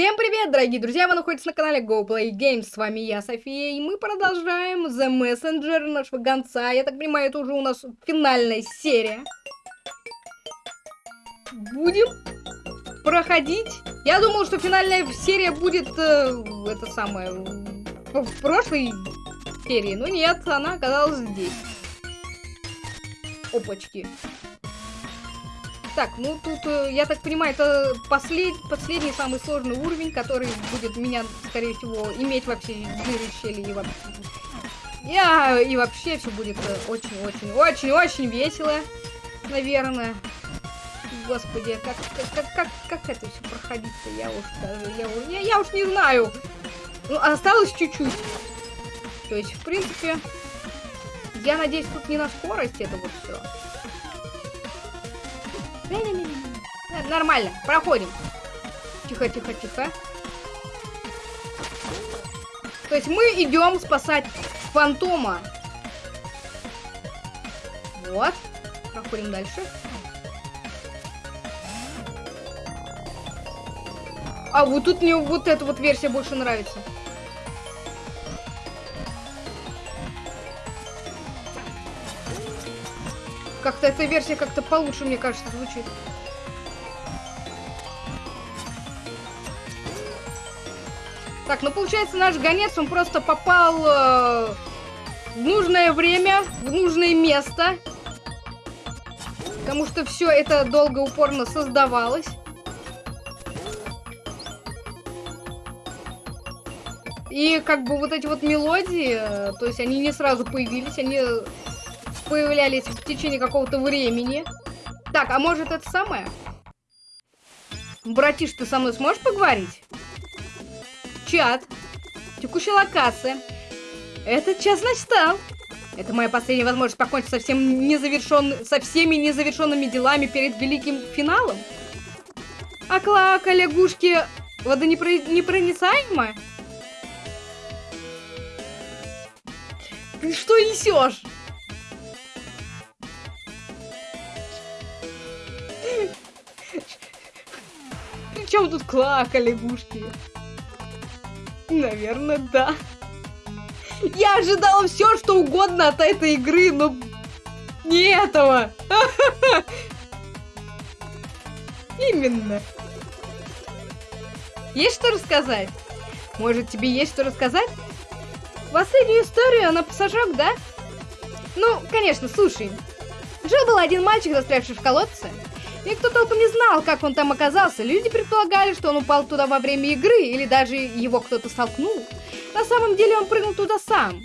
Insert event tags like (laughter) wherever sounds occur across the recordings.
Всем привет, дорогие друзья! Вы находитесь на канале GoPlay Games. С вами я, София, и мы продолжаем The Messenger нашего гонца. Я так понимаю, это уже у нас финальная серия. Будем проходить. Я думал, что финальная серия будет, э, это самое, в, в прошлой серии. Но нет, она оказалась здесь. Опачки. Так, ну тут, э, я так понимаю, это послед... последний самый сложный уровень, который будет меня, скорее всего, иметь вообще дыры, щели и вообще... Я... И вообще все будет очень-очень-очень-очень весело, наверное. Господи, как, как, как, как это все проходить-то, я уж даже, я, я, я уж не знаю. Ну, осталось чуть-чуть. То есть, в принципе, я надеюсь, тут не на скорости это вот все. Нормально, проходим. Тихо, тихо, тихо. То есть мы идем спасать фантома. Вот. Проходим дальше. А вот тут мне вот эта вот версия больше нравится. Как-то эта версия как-то получше, мне кажется, звучит. Так, ну получается наш гонец, он просто попал э, в нужное время, в нужное место. Потому что все это долго, упорно создавалось. И как бы вот эти вот мелодии, э, то есть они не сразу появились, они появлялись в течение какого-то времени. Так, а может это самое? Братиш, ты со мной сможешь поговорить? Чат. Текущая локация. Этот час настал. Это моя последняя возможность покончить со, всем незавершен... со всеми незавершенными делами перед великим финалом. А клака лягушки водонепроницаема? Ты что несешь? Чем тут клака лягушки? Наверное, да. Я ожидала все, что угодно от этой игры, но не этого. (laughs) Именно. Есть что рассказать? Может, тебе есть что рассказать? Последнюю историю на пассажок, да? Ну, конечно, слушай. Жил-был один мальчик, застрявший в колодце. Никто толком не знал, как он там оказался. Люди предполагали, что он упал туда во время игры, или даже его кто-то столкнул. На самом деле он прыгнул туда сам.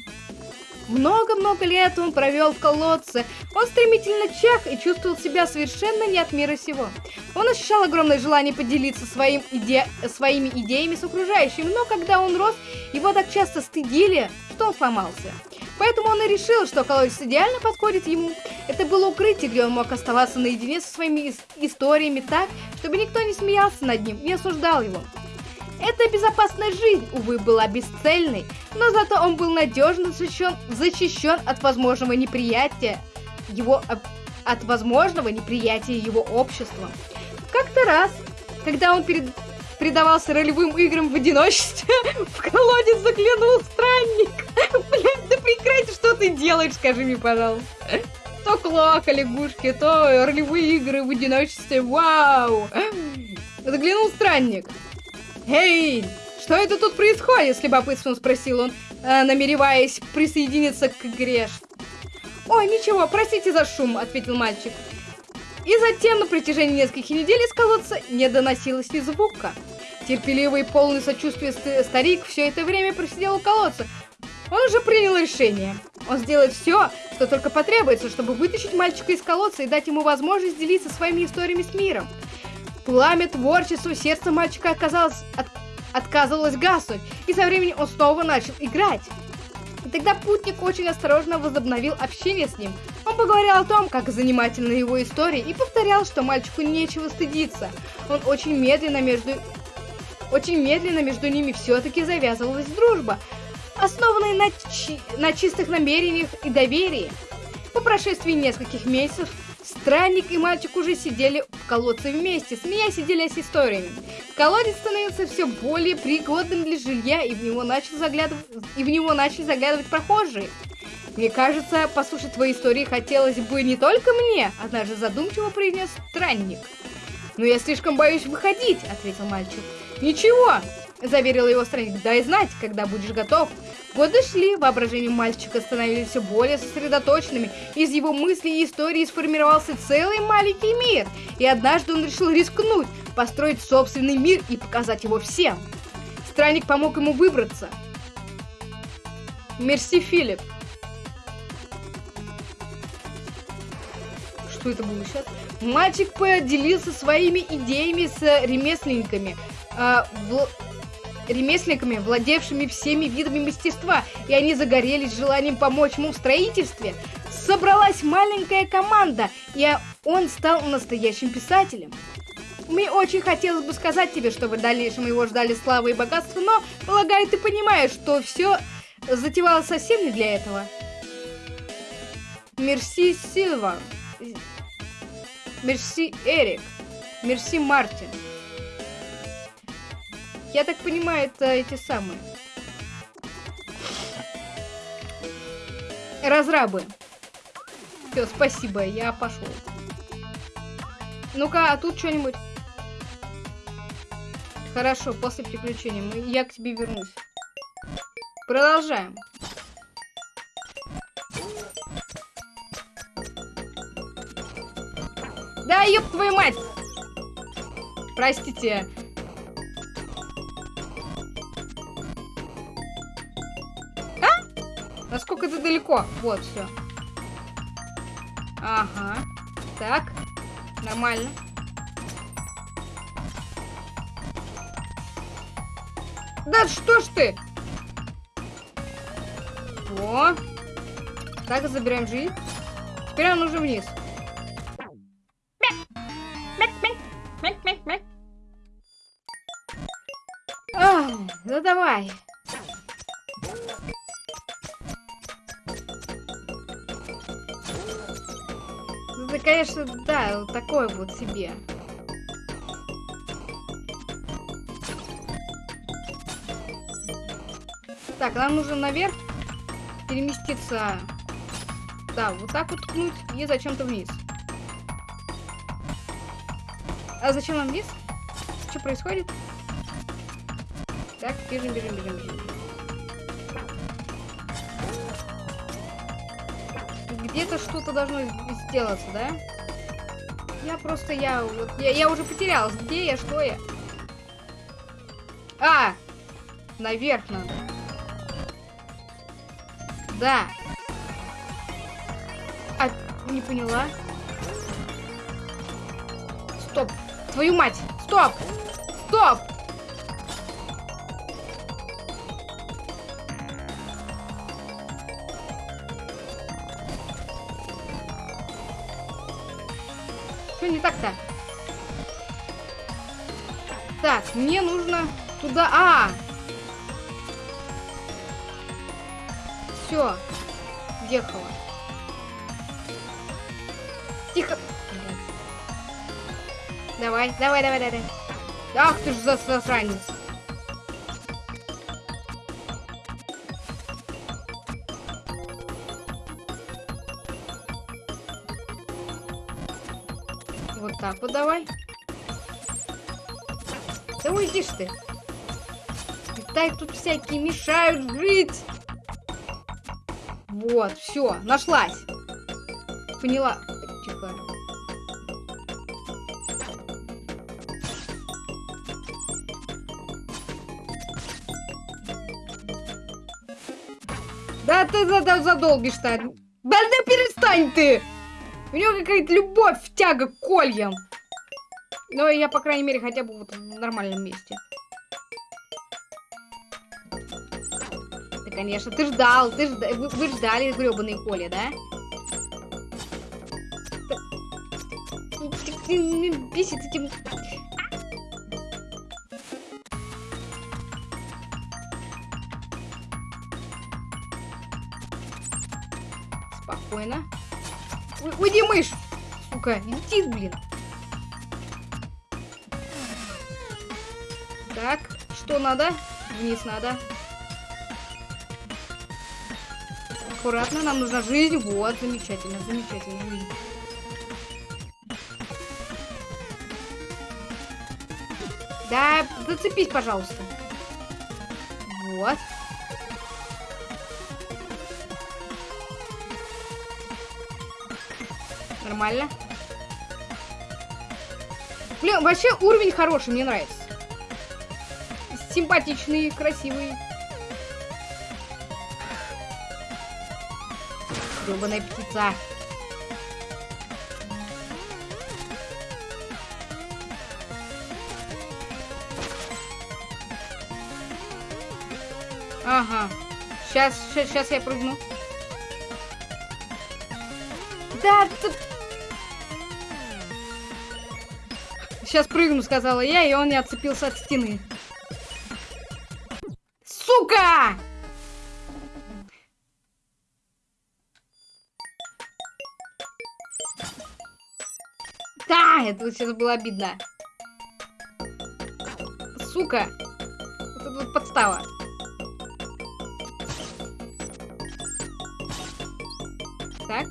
Много-много лет он провел в колодце. Он стремительно чах и чувствовал себя совершенно не от мира сего. Он ощущал огромное желание поделиться своим иде... своими идеями с окружающими, но когда он рос, его так часто стыдили, что он сломался. Поэтому он и решил, что колодец идеально подходит ему. Это было укрытие, где он мог оставаться наедине со своими историями так, чтобы никто не смеялся над ним, не осуждал его. Эта безопасная жизнь, увы, была бесцельной, но зато он был надежно защищен, защищен от возможного неприятия его от возможного неприятия его обществом. Как-то раз, когда он перед, предавался ролевым играм в одиночестве, (laughs) в колодец заглянул странник. Блядь, да прекрати, что ты делаешь, скажи мне, пожалуйста. То клака лягушки, то ролевые игры в одиночестве, вау. Заглянул странник. «Эй, что это тут происходит?» — с любопытством спросил он, э, намереваясь присоединиться к игре. «Ой, ничего, простите за шум», — ответил мальчик. И затем на протяжении нескольких недель из колодца не доносилось ни звука. Терпеливый и полный сочувствия старик все это время просидел у колодца. Он уже принял решение. Он сделает все, что только потребуется, чтобы вытащить мальчика из колодца и дать ему возможность делиться своими историями с миром. Пламя творчества сердца мальчика оказалось, от, отказывалось гаснуть, и со временем он снова начал играть. И тогда путник очень осторожно возобновил общение с ним. Он поговорил о том, как занимательна его история, и повторял, что мальчику нечего стыдиться. Он очень медленно между... Очень медленно между ними все-таки завязывалась дружба, основанная на, чи... на чистых намерениях и доверии. По прошествии нескольких месяцев Странник и мальчик уже сидели в колодце вместе, смеясь и делясь историями. Колодец становился все более пригодным для жилья, и в него начали заглядывать, и в него начали заглядывать прохожие. Мне кажется, послушать твои истории хотелось бы не только мне, однажды задумчиво произнес странник. Но я слишком боюсь выходить, ответил мальчик. Ничего, заверил его странник, дай знать, когда будешь готов. Годы шли, воображение мальчика становились все более сосредоточенными. Из его мыслей и истории сформировался целый маленький мир. И однажды он решил рискнуть, построить собственный мир и показать его всем. Странник помог ему выбраться. Мерси, Филипп. Что это было сейчас? Мальчик поделился своими идеями с ремесленниками. Э, в ремесленниками, владевшими всеми видами мастерства, и они загорелись желанием помочь ему в строительстве. Собралась маленькая команда, и он стал настоящим писателем. Мне очень хотелось бы сказать тебе, что в дальнейшем его ждали славы и богатства, но, полагаю, ты понимаешь, что все затевалось совсем не для этого. Мерси Сильва. Мерси Эрик. Мерси Мартин. Я так понимаю, это эти самые. Разрабы. Все, спасибо, я пошел. Ну-ка, а тут что-нибудь? Хорошо, после приключения я к тебе вернусь. Продолжаем. Да, ёб твою мать! Простите, Насколько это далеко? Вот, все. Ага. Так. Нормально. Да что ж ты? О. Так, забираем жизнь. Теперь нам нужно вниз. Ну давай. Конечно, да, вот такой вот себе. Так, нам нужно наверх переместиться. Да, вот так вот ткнуть и зачем-то вниз. А зачем нам вниз? Что происходит? Так, бежим, бежим, бежим, бежим. Где-то что-то должно сделаться, да? Я просто, я, вот, я, я уже потерялась. Где я, что я? А! Наверх надо. Да. А, не поняла. Стоп. Твою мать. Стоп. Давай, давай, давай. Ах ты ж засранец. так вот давай. Да уйдишь ты. Так тут всякие мешают жить. Вот, все, нашлась. Поняла. Тихо. Да ты задолбишь-то. Да да перестань ты! У него какая-то любовь, тяга к кольям. Но я, по крайней мере, хотя бы вот в нормальном месте. Да, конечно, ты ждал, ты жда... вы, вы ждали гребаные коли, да? Бесит этим... Спокойно. Уйди, мышь! Сука, летит, блин. Так, что надо? Вниз надо. Аккуратно, нам нужна жизнь. Вот, замечательно, замечательно, жизнь. Да, зацепись, пожалуйста. Вот. Нормально. Блин, вообще уровень хороший, мне нравится. Симпатичный, красивый. Гребаная птица. Ага. Сейчас, сейчас, сейчас я прыгну. Да, тут... Сейчас прыгну, сказала я, и он не отцепился от стены. Сука! Да, это сейчас было обидно. Сука. Это вот подстава. Так.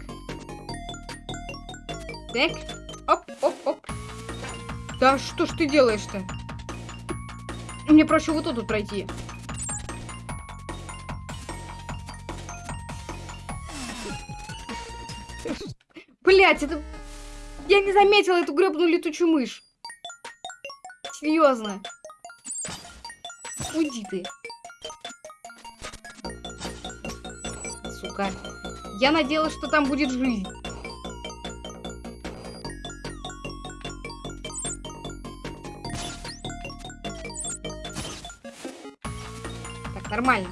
Так. Да что ж ты делаешь-то? Мне проще вот тут пройти. Блять, это... Я не заметила эту гребную летучую мышь. Серьезно. Уйди ты. Сука. Я надеялась, что там будет жизнь. Нормально.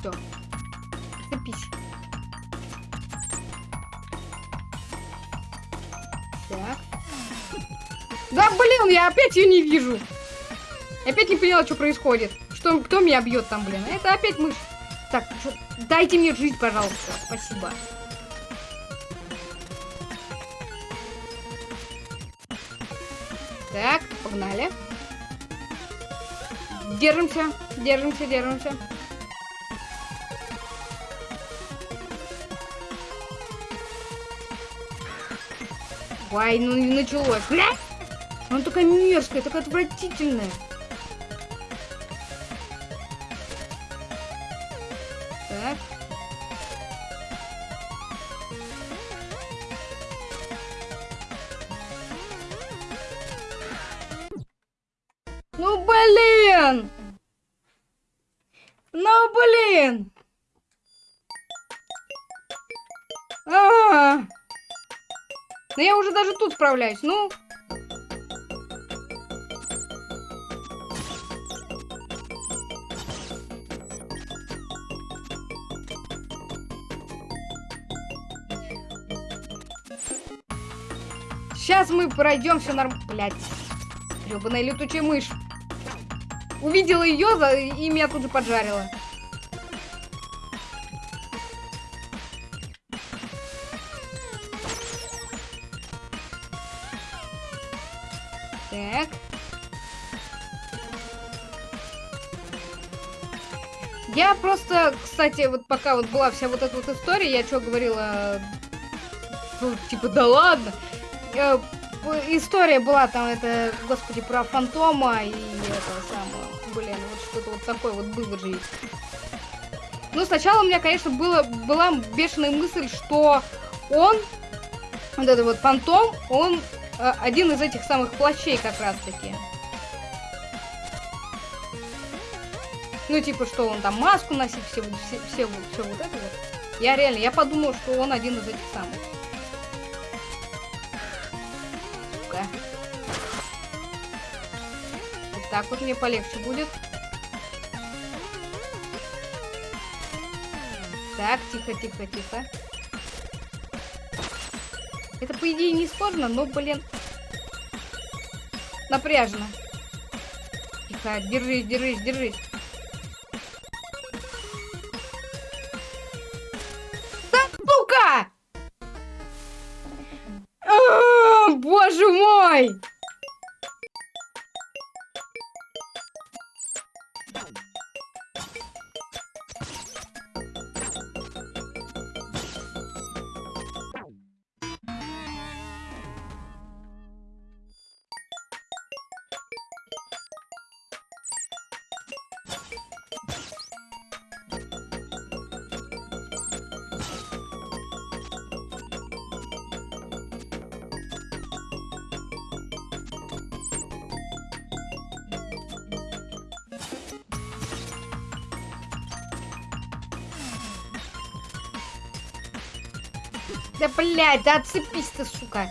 Все. Цепись. Так. Да, блин, я опять ее не вижу. Опять не поняла, что происходит. Что, кто меня бьет там, блин? Это опять мышь. Так, чё, дайте мне жить, пожалуйста. Спасибо. Так, погнали. Держимся, держимся, держимся. Ой, ну не началось. Она такая мерзкая, такая отвратительная. Справляюсь, ну... Сейчас мы пройдем все норм... Блять. Гребаная летучая мышь. Увидела ее и меня тут же поджарила. Кстати, вот пока вот была вся вот эта вот история, я что говорила, ну, типа, да ладно. Э, история была там, это, господи, про фантома и это самое, блин, вот что-то вот такое вот было же. Ну, сначала у меня, конечно, было, была бешеная мысль, что он, вот этот вот фантом, он э, один из этих самых плащей как раз-таки. Ну, типа, что он там маску носит, все, все, все, все вот это вот. Я реально, я подумал, что он один из этих самых. Сука. Вот так вот мне полегче будет. Так, тихо, тихо, тихо. Это, по идее, не сложно, но, блин, напряжно. Тихо, держись, держись, держись. Блядь, да отцепись ты, сука.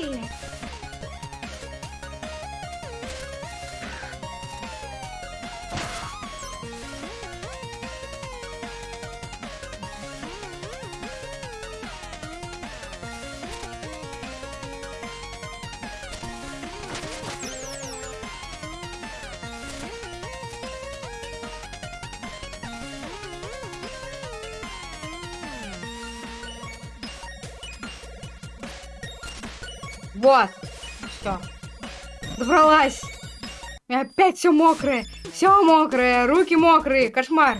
Да Вот. Все. Добралась. И опять все мокрое. Все мокрое. Руки мокрые. Кошмар.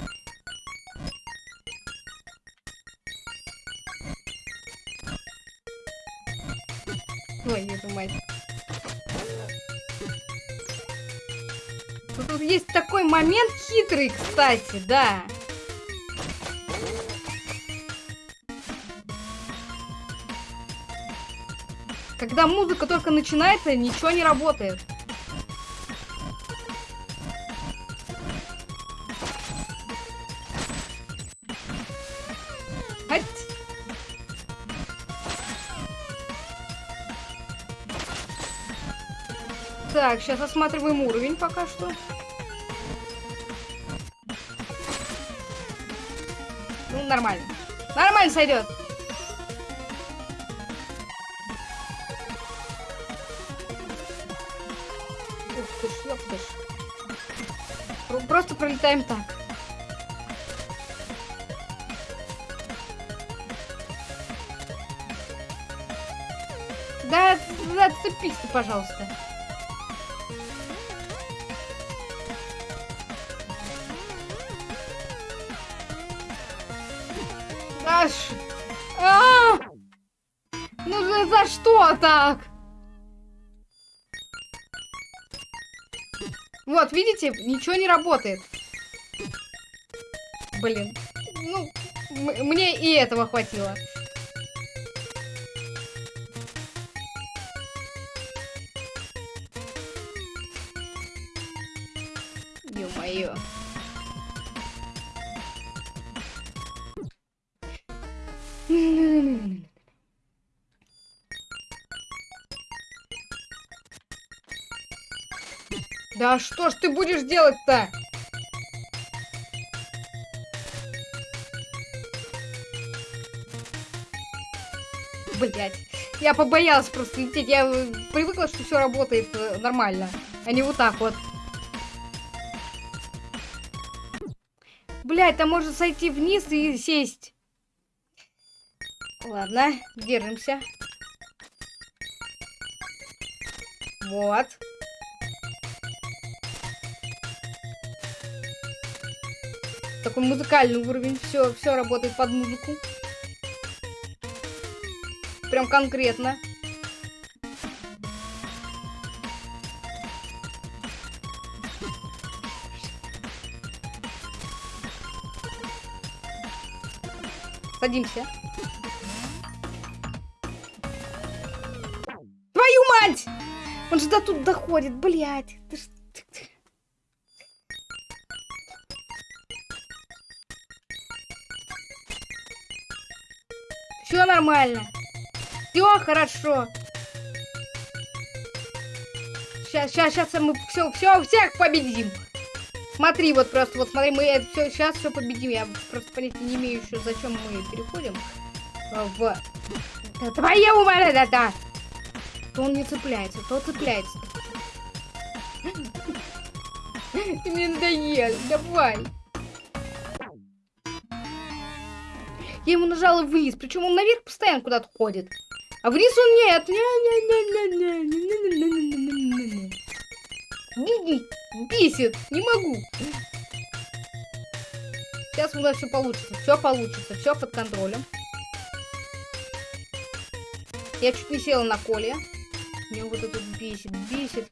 Ой, твою мать. Тут есть такой момент хитрый, кстати, да. Когда музыка только начинается, ничего не работает. Ать. Так, сейчас осматриваем уровень пока что. Ну, нормально. Нормально сойдет. Пролетаем так. Да, да, отцепись ты, пожалуйста. Да ш- А! Ну за, за что так? Видите, ничего не работает. Блин. Ну, мне и этого хватило. Ё-моё. Да что ж ты будешь делать-то? Блять. Я побоялась просто лететь. Я привыкла, что все работает э, нормально. А не вот так вот. Блять, там можно сойти вниз и сесть. Ладно, держимся. Вот. Такой музыкальный уровень. Все, все работает под музыку. Прям конкретно. Садимся. Твою мать! Он же до тут доходит, блядь. Ты ж- нормально. Все хорошо. Сейчас, сейчас, сейчас мы все, все, всех победим. Смотри, вот просто, вот смотри, мы это все, сейчас все победим. Я просто понятия не имею еще, зачем мы переходим в... Да твоя умара, да, да. То он не цепляется, то цепляется. Ты мне надоел, давай. Я ему нажала вниз, причем он наверх постоянно куда-то ходит. А вниз он нет. Бесит, не могу. Сейчас у нас все получится, все получится, все под контролем. Я чуть не села на коле. Меня вот это бесит, бесит.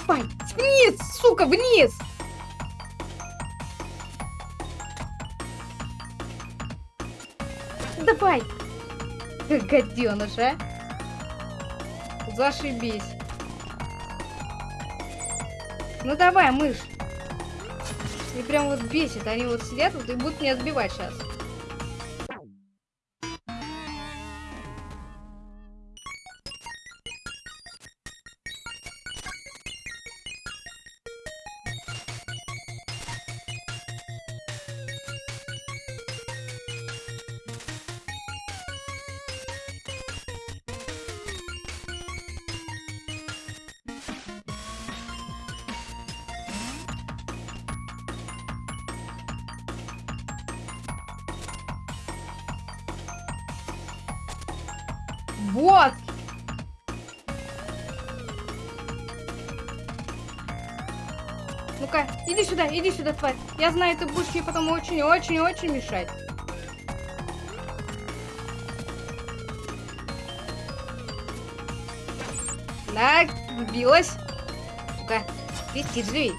Давай, вниз, сука, вниз! Давай! Гаденыш, а? Зашибись. Ну давай, мышь. И прям вот бесит. Они вот сидят вот и будут меня сбивать сейчас. Сюда, иди сюда, тварь. Я знаю, ты будешь мне потом очень-очень-очень мешать. Так, сбилась. Ну-ка, летит же ведь.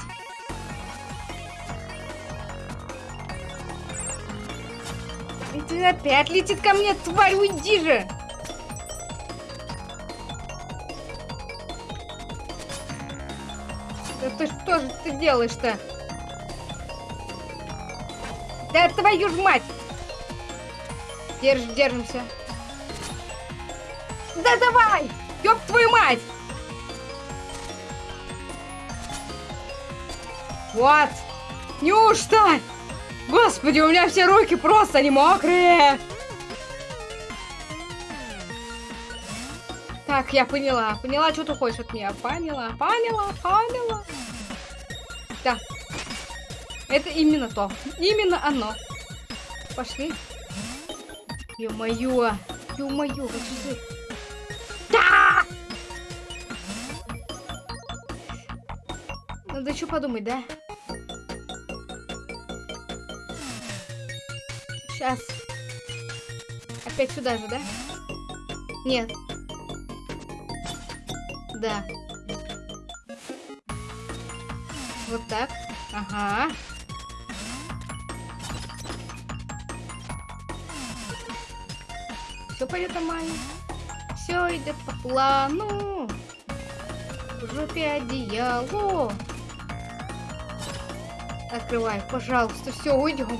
И ты опять летит ко мне, тварь, уйди же! Да ты что же ты делаешь-то? Да твою ж мать! Держ, держимся. Да давай! Ёб твою мать! Вот! Неужто? Господи, у меня все руки просто не мокрые! Так, я поняла. Поняла, что ты хочешь от меня. Поняла, поняла, поняла. Да. Это именно то. Именно оно. Пошли. Ё-моё. Ё-моё, вот что Да! Надо еще подумать, да? Сейчас. Опять сюда же, да? Нет. Да. Вот так. Ага. Все пойдет нормально. Все идет по плану. В жопе одеяло. Открывай, пожалуйста, все, уйдем.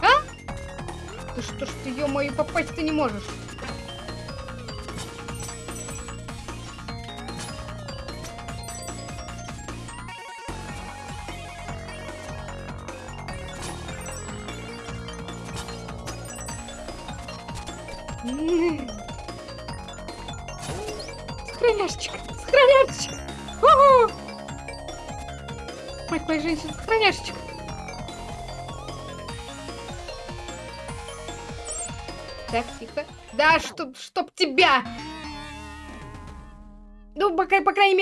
А? Ты что ж ты, ё-моё, попасть ты не можешь?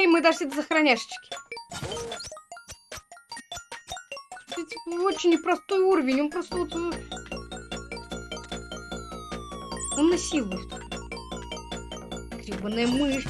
Мере, мы дошли до сохраняшечки. Это очень непростой уровень, он просто вот... э, Он насилует. Гребаная мышь.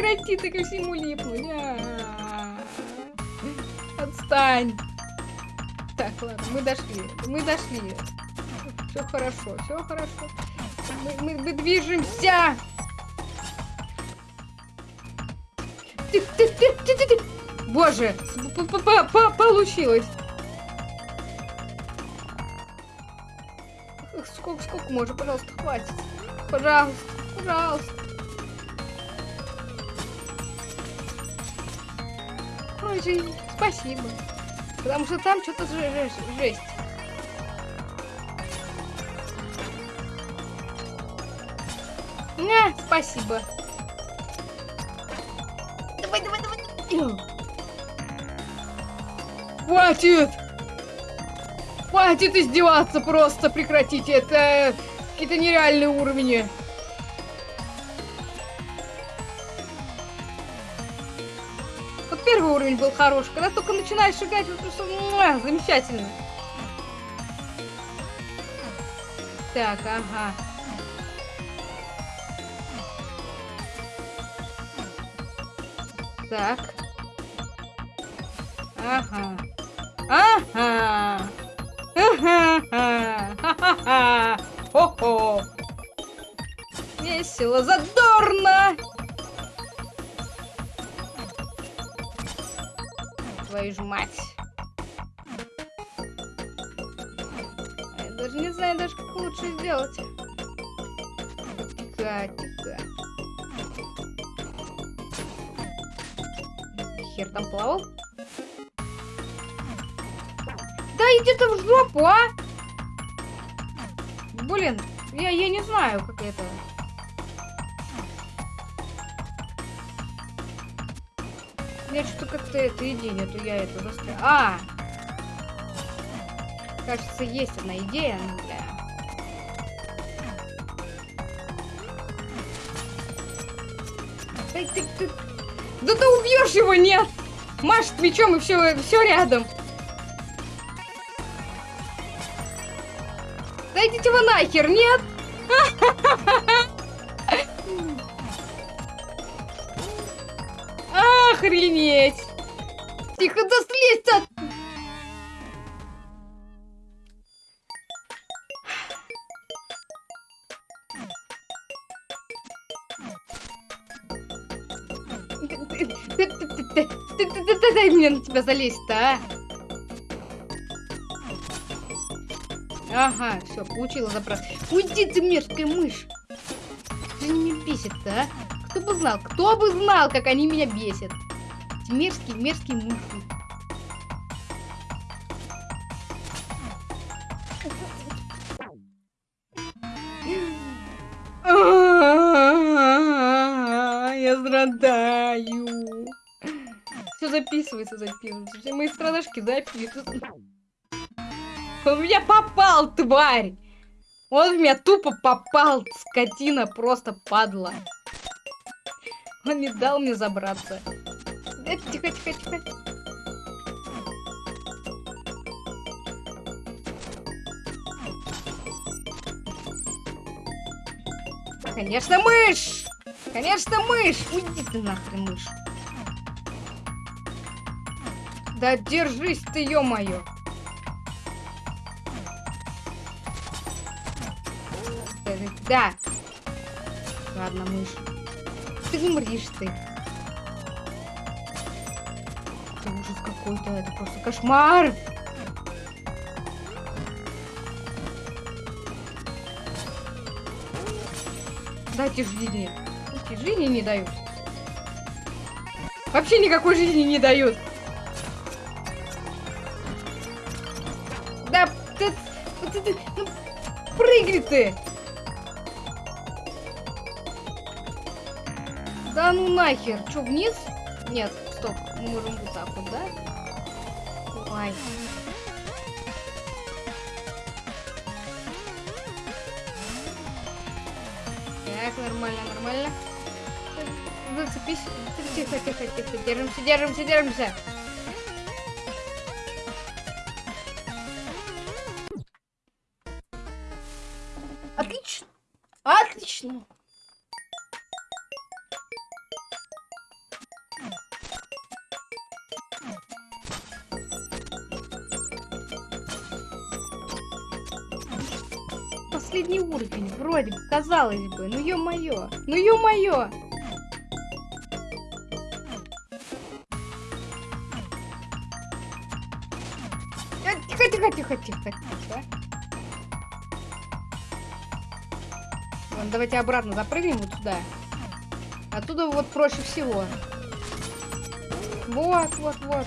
Прекрати ты ко всему липнуть. А Отстань. Так, ладно, мы дошли. Мы дошли. Все хорошо, все хорошо. Мы, мы, мы движемся. Ты, ты, ты, ты, ты, ты. Боже, п -п -п получилось. Сколько, сколько можно, пожалуйста, хватит. Пожалуйста, пожалуйста. Ой, жизнь, спасибо. Потому что там что-то жесть. Не, спасибо. Давай, давай, давай. Хватит! Хватит издеваться просто, прекратите, это какие-то нереальные уровни. Уровень был хорош, когда только начинаешь шагать, вот просто муа, замечательно. Так, ага. Так. Ага. Ага. Ха-ха-ха! Хо-хо! Весело, задорно! Твою ж мать! Я даже не знаю, даже как лучше сделать. Тихо. Хер там плавал? Да иди ты в жопу, а! Блин, я, я не знаю, как это... Что-то как-то это идея нету, я это застрял. А! Кажется, есть одна идея, но бля. Ты, ты, ты... Да ты убьешь его, нет! Маш мечом и все, все рядом. Да идите вы нахер, нет? (laughs) Охренеть! Тебя залезть-то, а! Ага, все, получила запрос. Уйди ты, мерзкая мышь! Ты меня бесит-то, а? Кто бы знал, кто бы знал, как они меня бесят. Эти мерзкие, мерзкие мыши. Все записывается. Все мои страдашки записываются. Он в меня попал, тварь! Он в меня тупо попал, скотина, просто падла. Он не дал мне забраться. Тихо, тихо, тихо. Конечно, мышь! Конечно, мышь! Уйди ты нахрен, мышь. Да держись ты, ё-моё. Да. Ладно, мышь. Ты умришь ты. Это ужас какой-то, это просто кошмар. Дайте жизни. Жизни не дают. Вообще никакой жизни не дают. Ты. Да ну нахер. Че, вниз? Нет, стоп. Мы можем вот так вот, да? Ой. Так, нормально, нормально. Зацепись. Тихо, тихо, тихо. Держимся, держимся, держимся. Казалось бы. Ну ё-моё, ну ё-моё. Э, Тихо, тихо, тихо, тихо, тихо. Давайте обратно запрыгнем вот сюда. Оттуда вот проще всего. Вот, вот, вот.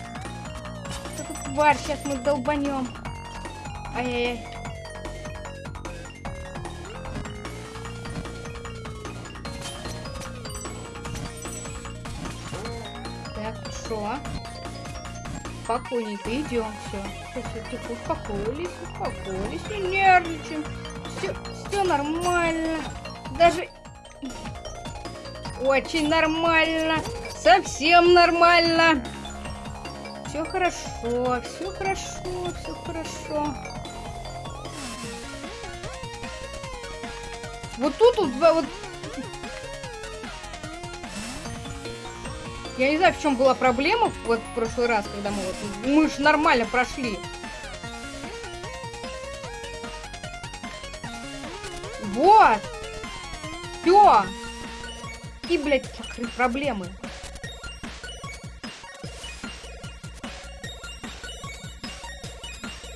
Эту тварь сейчас мы долбанем. Ай-яй-яй. Хорошо. Спокойненько идем. Все. Все, тихо, успокоились, успокоились, не нервничаем. Все, все нормально. Даже очень нормально. Совсем нормально. Все хорошо, все хорошо, все хорошо. Вот тут вот, вот Я не знаю, в чем была проблема вот в прошлый раз, когда мы вот... Мы же нормально прошли. Вот! Все! И, блядь, закрыть проблемы.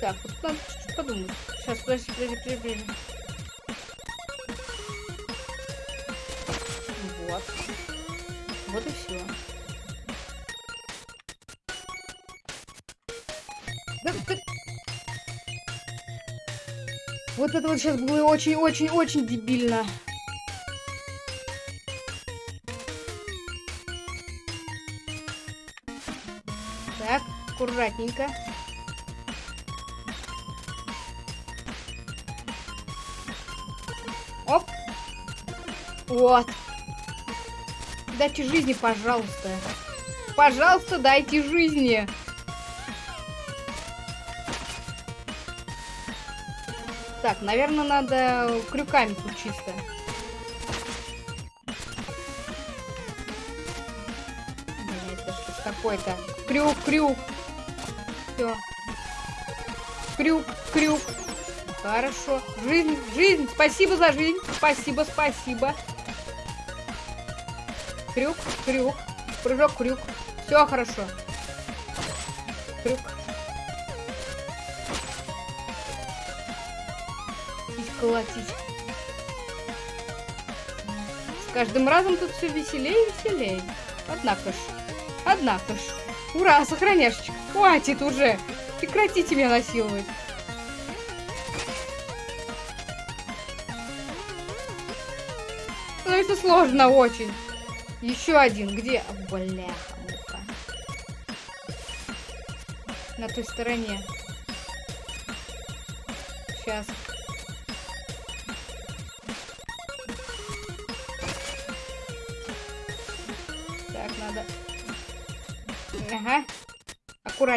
Так, вот надо чуть-чуть подумать. Сейчас, подожди, подожди, подожди, подожди. Вот. Вот и все. Вот это вот сейчас было очень-очень-очень дебильно. Так, аккуратненько. Оп. Вот. Дайте жизни, пожалуйста. Пожалуйста, дайте жизни. Так, наверное, надо крюками тут чисто. Это что такое-то? Крюк, крюк. Все. Крюк, крюк. Хорошо. Жизнь, жизнь. Спасибо за жизнь. Спасибо, спасибо. Крюк, крюк. Прыжок, крюк. Все хорошо. Крюк. Колотить. С каждым разом тут все веселее и веселее. Однако ж. Однако ж. Ура, сохраняшечка. Хватит уже. Прекратите меня насиловать. Становится сложно очень. Еще один. Где? Бляха, муха. На той стороне. Сейчас.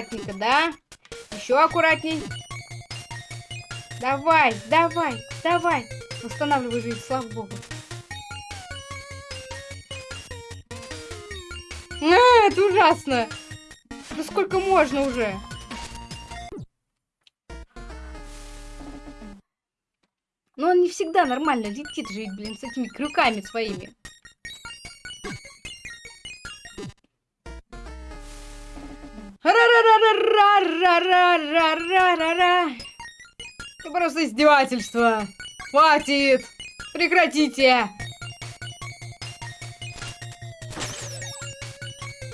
Аккуратненько, да? Еще аккуратней. Давай, давай, давай. Восстанавливай жизнь, слава богу. А, это ужасно. Да сколько можно уже? Но он не всегда нормально летит же, блин, с этими крюками своими. Ра-ра-ра-ра! Это просто издевательство. Хватит. Прекратите.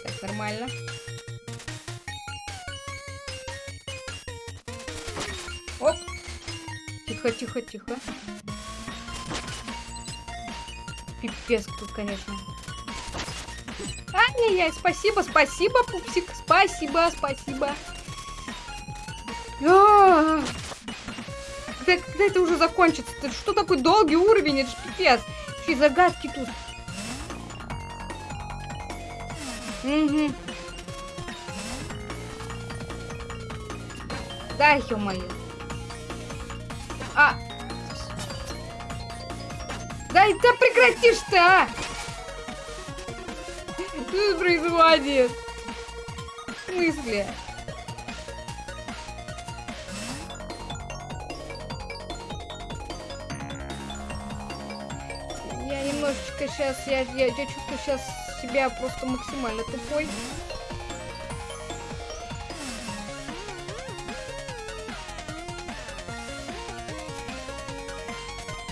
Так, нормально. Оп. Тихо, тихо, тихо. Пипец тут, конечно. А, не, я, спасибо, спасибо, пупсик. Спасибо, спасибо. А, Когда, когда это уже закончится? Это что такой долгий уровень? Это ж пипец. Еще и загадки тут. Угу. Да, ё-моё. А! Да да прекратишь ты, а! Что происходит? В смысле? Немножечко сейчас, я, я, я чувствую сейчас себя просто максимально тупой.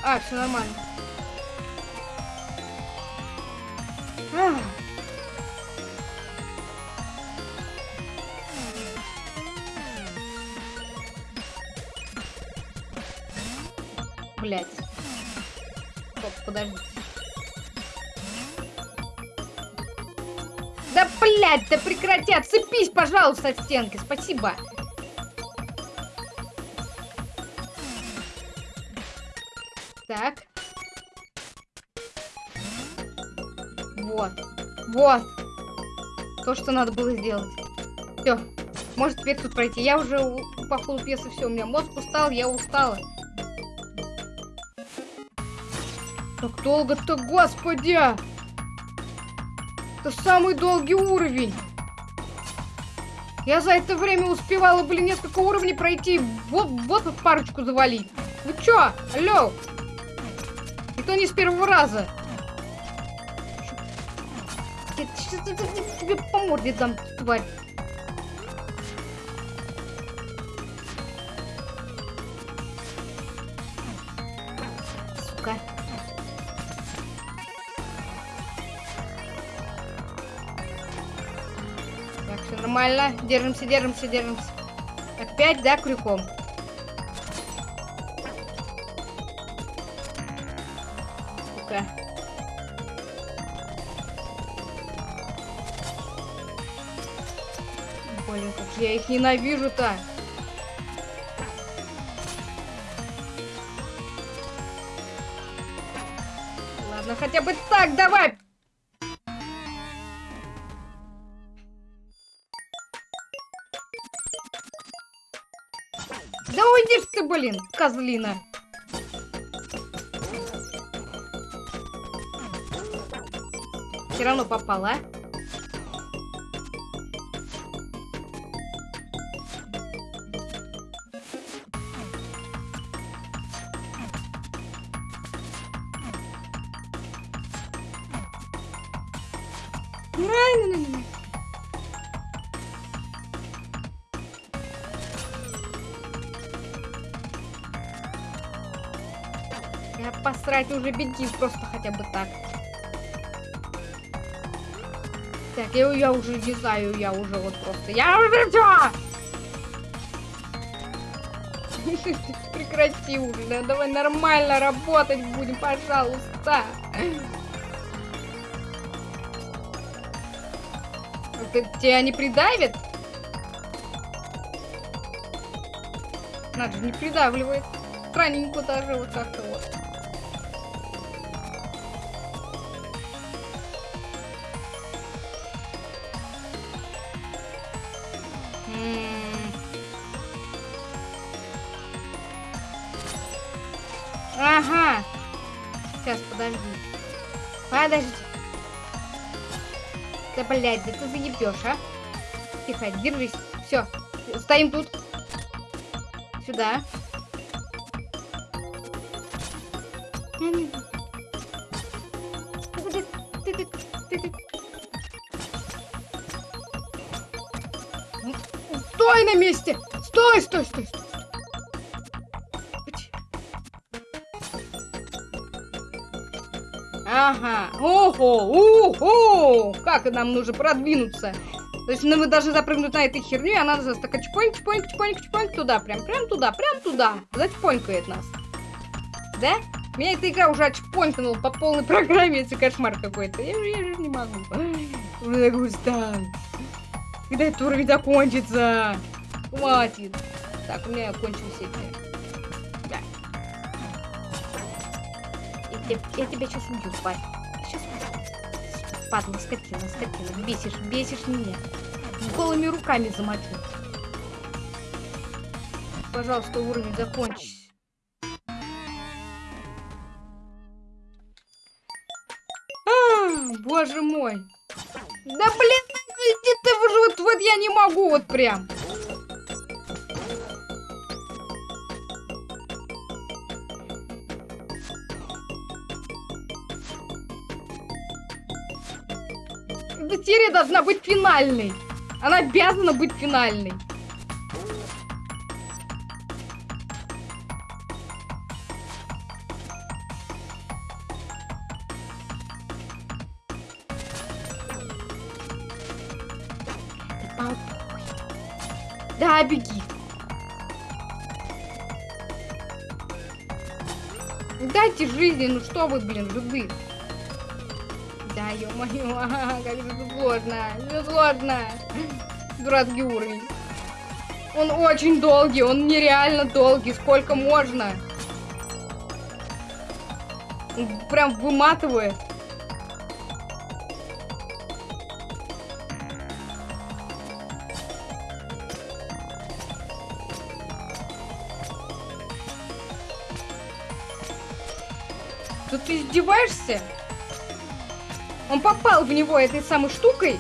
А, все нормально. Ах. Пожалуйста, от стенки. Спасибо. Так. Вот. Вот. То, что надо было сделать. Все. Может теперь тут пройти. Я уже по ходу пьесы все. У меня мозг устал, я устала. Так долго-то, господи! Это самый долгий уровень. Я за это время успевала, блин, несколько уровней пройти. Вот, вот парочку завалить. Вы чё? Алло? Это не с первого раза. Я тебе по морде дам, тварь. Нормально. Держимся, держимся, держимся. Опять, да, крюком? Сука. Блин, как я их ненавижу-то. Ладно, хотя бы так, давай! Ж ты, блин, козлина. Все равно попала. Посрать уже беги, просто хотя бы так. Так, я, я уже не знаю, я уже вот просто... Я уже всё! (laughs) Прекрати уже, да, давай нормально работать будем, пожалуйста. Это тебя не придавит? Надо же, не придавливает. Странненько даже вот как-то блядь, да ты заебешь, а? Тихо, держись. Все, стоим тут. Сюда. Стой на месте! Стой, стой, стой, стой. Ага. Ого, Как нам нужно продвинуться? То есть ну, мы должны запрыгнуть на этой херню, и она нас такая чпоньк, чпоньк, чпоньк, чпоньк туда, прям, прям туда, прям туда. Зачпонькает нас. Да? Меня эта игра уже отчпонькнула по полной (laughs) программе, это кошмар какой-то. Я, же- я же не могу. Устал. Когда этот уровень закончится? Хватит. Так, у меня кончились эти. Да. Я, тебя- сейчас убью, тварь. Падла скотина, скотина. Бесишь, бесишь меня. С голыми руками замотил. Пожалуйста, уровень закончись. А, боже мой. Да блин, где ты вот, вот я не могу вот прям. Серия должна быть финальной. Она обязана быть финальной. Да, беги. Дайте жизни, ну что вы, блин, жуды. Да, ё-моё, (laughs) как же сложно, все сложно. Дурацкий уровень. Он очень долгий, он нереально долгий, сколько можно. Прям выматывает. Ты издеваешься? Он попал в него этой самой штукой,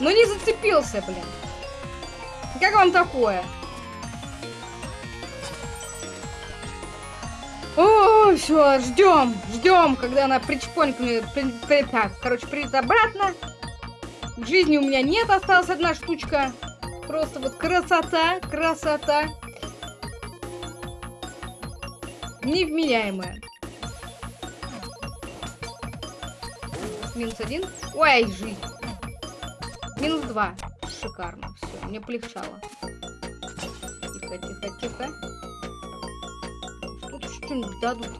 но не зацепился, блин. Как вам такое? О, все, ждем, ждем, когда она причпонькнет, при, при, короче, придет обратно. Жизни у меня нет, осталась одна штучка. Просто вот красота, красота. Невменяемая. Минус один. Ой, жизнь. Минус два. Шикарно. Все, мне полегчало. Тихо, тихо, тихо. Тут что-нибудь дадут.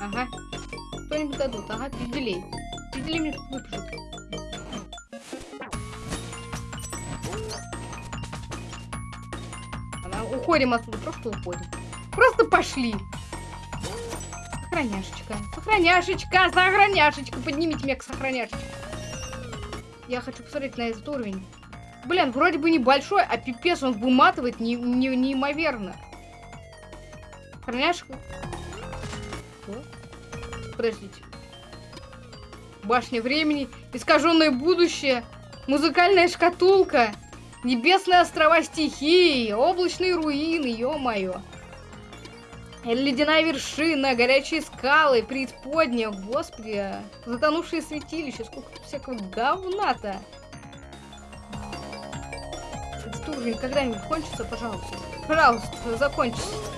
Ага. Что-нибудь дадут. Ага, пизделей. Пизделей мне тут выпишут. Уходим отсюда, просто уходим. Просто пошли. Сохраняшечка. Сохраняшечка, сохраняшечка. Поднимите меня к сохраняшечке. Я хочу посмотреть на этот уровень. Блин, вроде бы небольшой, а пипец он выматывает не, не, неимоверно. Сохраняшка. Что? Подождите. Башня времени, искаженное будущее, музыкальная шкатулка, небесные острова стихии, облачные руины, ё-моё. Ледяная вершина, горячие скалы, преисподняя, господи, затонувшие святилища, сколько тут всякого говна-то. Этот уровень когда-нибудь кончится, пожалуйста. Пожалуйста, закончится.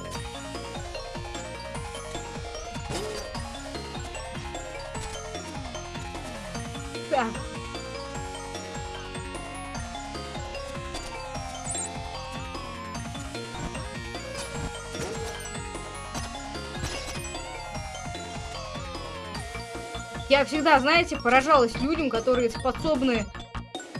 Я всегда, знаете, поражалась людям, которые способны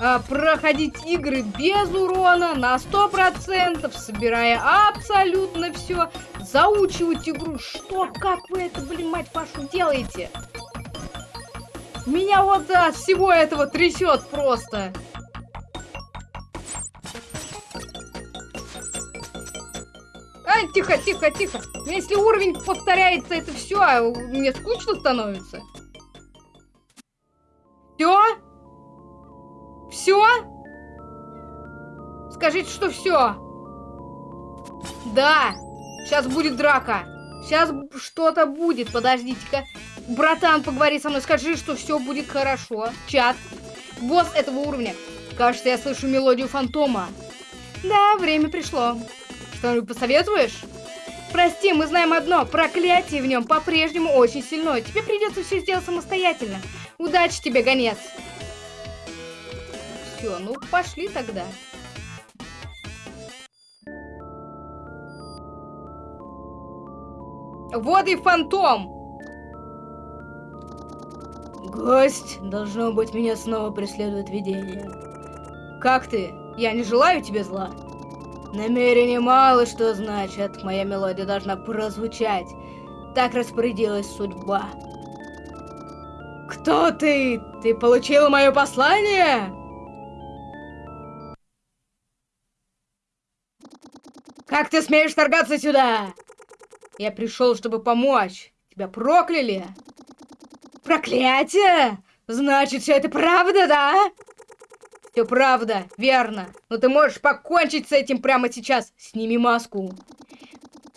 а, проходить игры без урона на 100%, собирая абсолютно все, заучивать игру. Что, как вы это, блин, мать вашу, делаете? Меня вот от всего этого трясет просто. А, тихо, тихо, тихо. Если уровень повторяется, это все, а мне скучно становится. Все? Все? Скажите, что все. Да. Сейчас будет драка. Сейчас что-то будет. Подождите-ка. Братан, поговори со мной. Скажи, что все будет хорошо. Чат. Босс этого уровня. Кажется, я слышу мелодию фантома. Да, время пришло. Что-нибудь посоветуешь? Прости, мы знаем одно. Проклятие в нем по-прежнему очень сильное. Тебе придется все сделать самостоятельно. Удачи тебе, гонец. Все, ну пошли тогда. Вот и фантом. Гость, должно быть, меня снова преследует видение. Как ты? Я не желаю тебе зла. Намерение мало что значит. Моя мелодия должна прозвучать. Так распорядилась судьба. Кто ты? Ты получил мое послание? Как ты смеешь торгаться сюда? Я пришел, чтобы помочь. Тебя прокляли? Проклятие! Значит, все это правда, да? Все правда, верно. Но ты можешь покончить с этим прямо сейчас. Сними маску.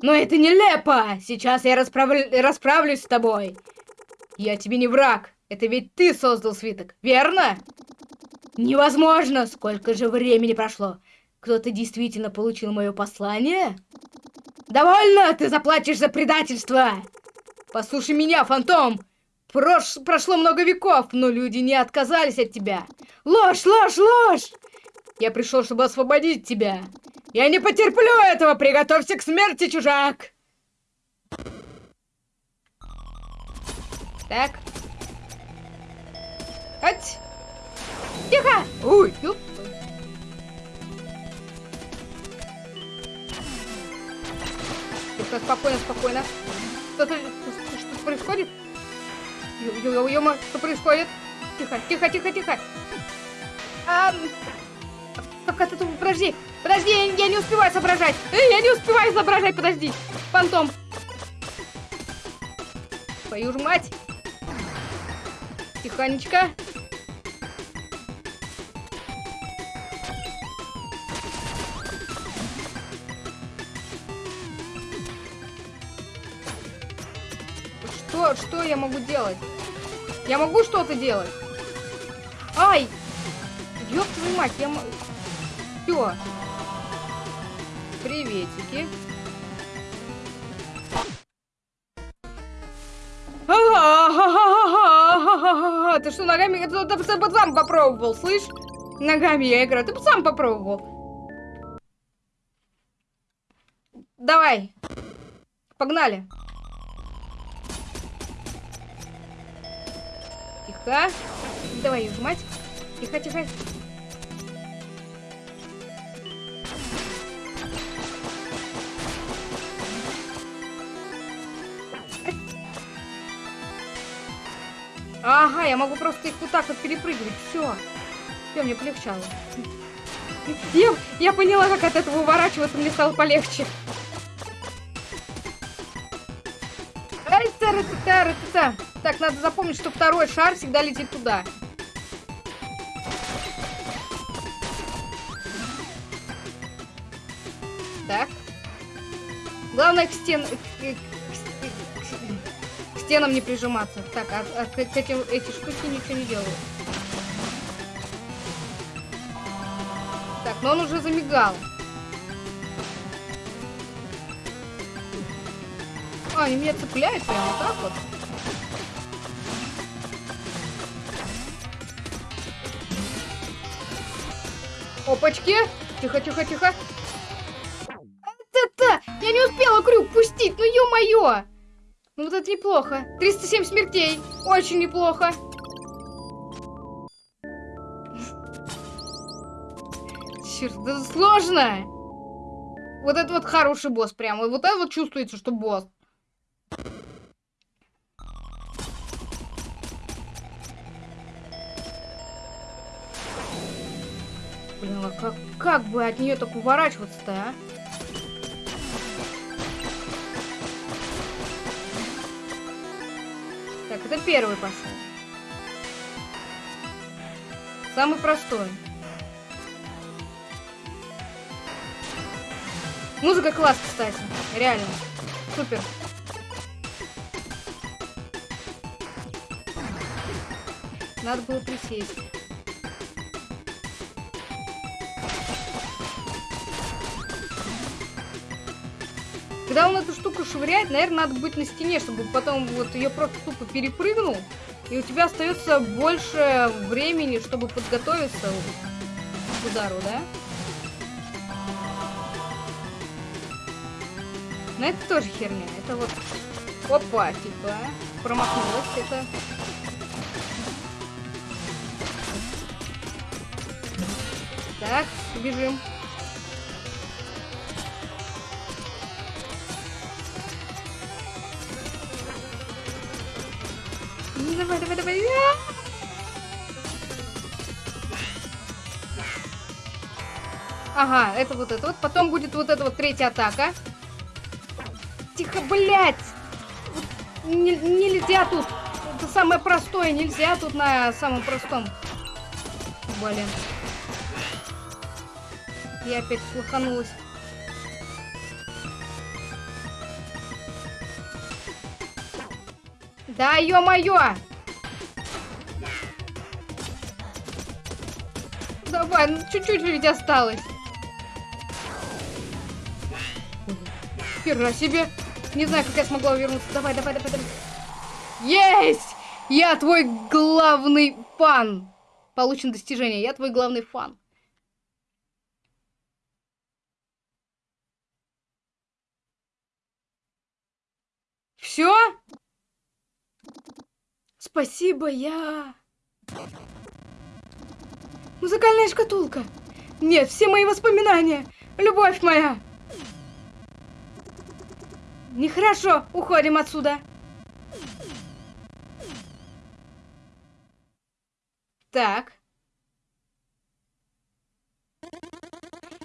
Но это нелепо! Сейчас я расправлю... расправлюсь с тобой. Я тебе не враг. Это ведь ты создал свиток, верно? Невозможно! Сколько же времени прошло? Кто-то действительно получил мое послание? Довольно! Ты заплатишь за предательство! Послушай меня, фантом! Прош... Прошло много веков, но люди не отказались от тебя. Ложь, ложь, ложь! Я пришел, чтобы освободить тебя. Я не потерплю этого! Приготовься к смерти, чужак! Так. Ать! Тихо! Ой, ёп. Спокойно, спокойно. Что-то... Что происходит? Ё-ё-ё, что происходит? Тихо, тихо, тихо, тихо. А, это тут? Подожди, подожди, я, я не успеваю соображать. Эй, я не успеваю соображать, подожди. Фантом. Твою ж мать. Тихонечко. Что, что я могу делать? Я могу что-то делать? Ай! Ёб твою мать, я... Все. Приветики. Ты что, ногами... Ты, сам попробовал, слышь? Ногами я играю. Ты сам попробовал. Давай. Погнали. Тихо. Давай, мать. Тихо, тихо. Ага, я могу просто их вот так вот перепрыгивать. Все. Все, мне полегчало. Я, я поняла, как от этого уворачиваться, мне стало полегче. Ай, тара тара та Так, надо запомнить, что второй шар всегда летит туда. Так. Главное к стен... К, стенам не прижиматься. Так, а, а к, к этим, эти штуки ничего не делают. Так, но он уже замигал. А, они меня цепляют прямо так вот. Опачки! Тихо, тихо, тихо. Это-то! Я не успела крюк пустить, ну ё-моё! Ну вот это неплохо. 307 смертей. Очень неплохо. Черт, это сложно. Вот это вот хороший босс прямо. Вот это вот чувствуется, что босс. Как, бы от нее так уворачиваться-то, а? Так, это первый пошел. Самый простой. Музыка класс, кстати. Реально. Супер. Надо было присесть. Когда он эту штуку швыряет, наверное, надо быть на стене, чтобы потом вот ее просто тупо перепрыгнул. И у тебя остается больше времени, чтобы подготовиться к удару, да? Но это тоже херня. Это вот... Опа, типа, промахнулась. Это... Так, бежим. Давай, давай, давай. Ага, это вот это вот. Потом будет вот эта вот третья атака. Тихо, блядь! Не, нельзя тут. Это самое простое, нельзя тут на самом простом. Блин. Я опять слуханулась. Да, ё-моё! Давай, ну чуть-чуть ведь осталось. Хера себе. Не знаю, как я смогла вернуться. Давай, давай, давай, давай. Есть! Я твой главный фан. Получен достижение. Я твой главный фан. Все? Спасибо, я... Музыкальная шкатулка. Нет, все мои воспоминания. Любовь моя. Нехорошо, уходим отсюда. Так.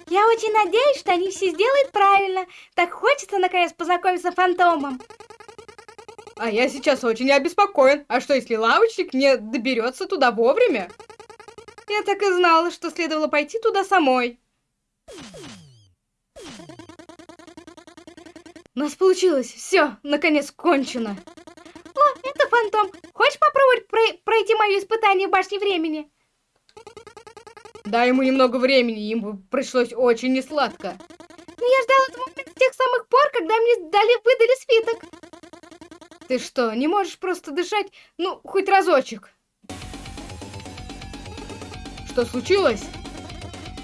Я очень надеюсь, что они все сделают правильно. Так хочется наконец познакомиться с фантомом. А я сейчас очень обеспокоен. А что, если лавочник не доберется туда вовремя? Я так и знала, что следовало пойти туда самой. У нас получилось. Все, наконец кончено. О, это фантом. Хочешь попробовать про пройти мое испытание в башне времени? Дай ему немного времени, ему пришлось очень несладко. Но я ждала этого с тех самых пор, когда мне дали, выдали свиток. Ты что, не можешь просто дышать? Ну, хоть разочек. Что случилось?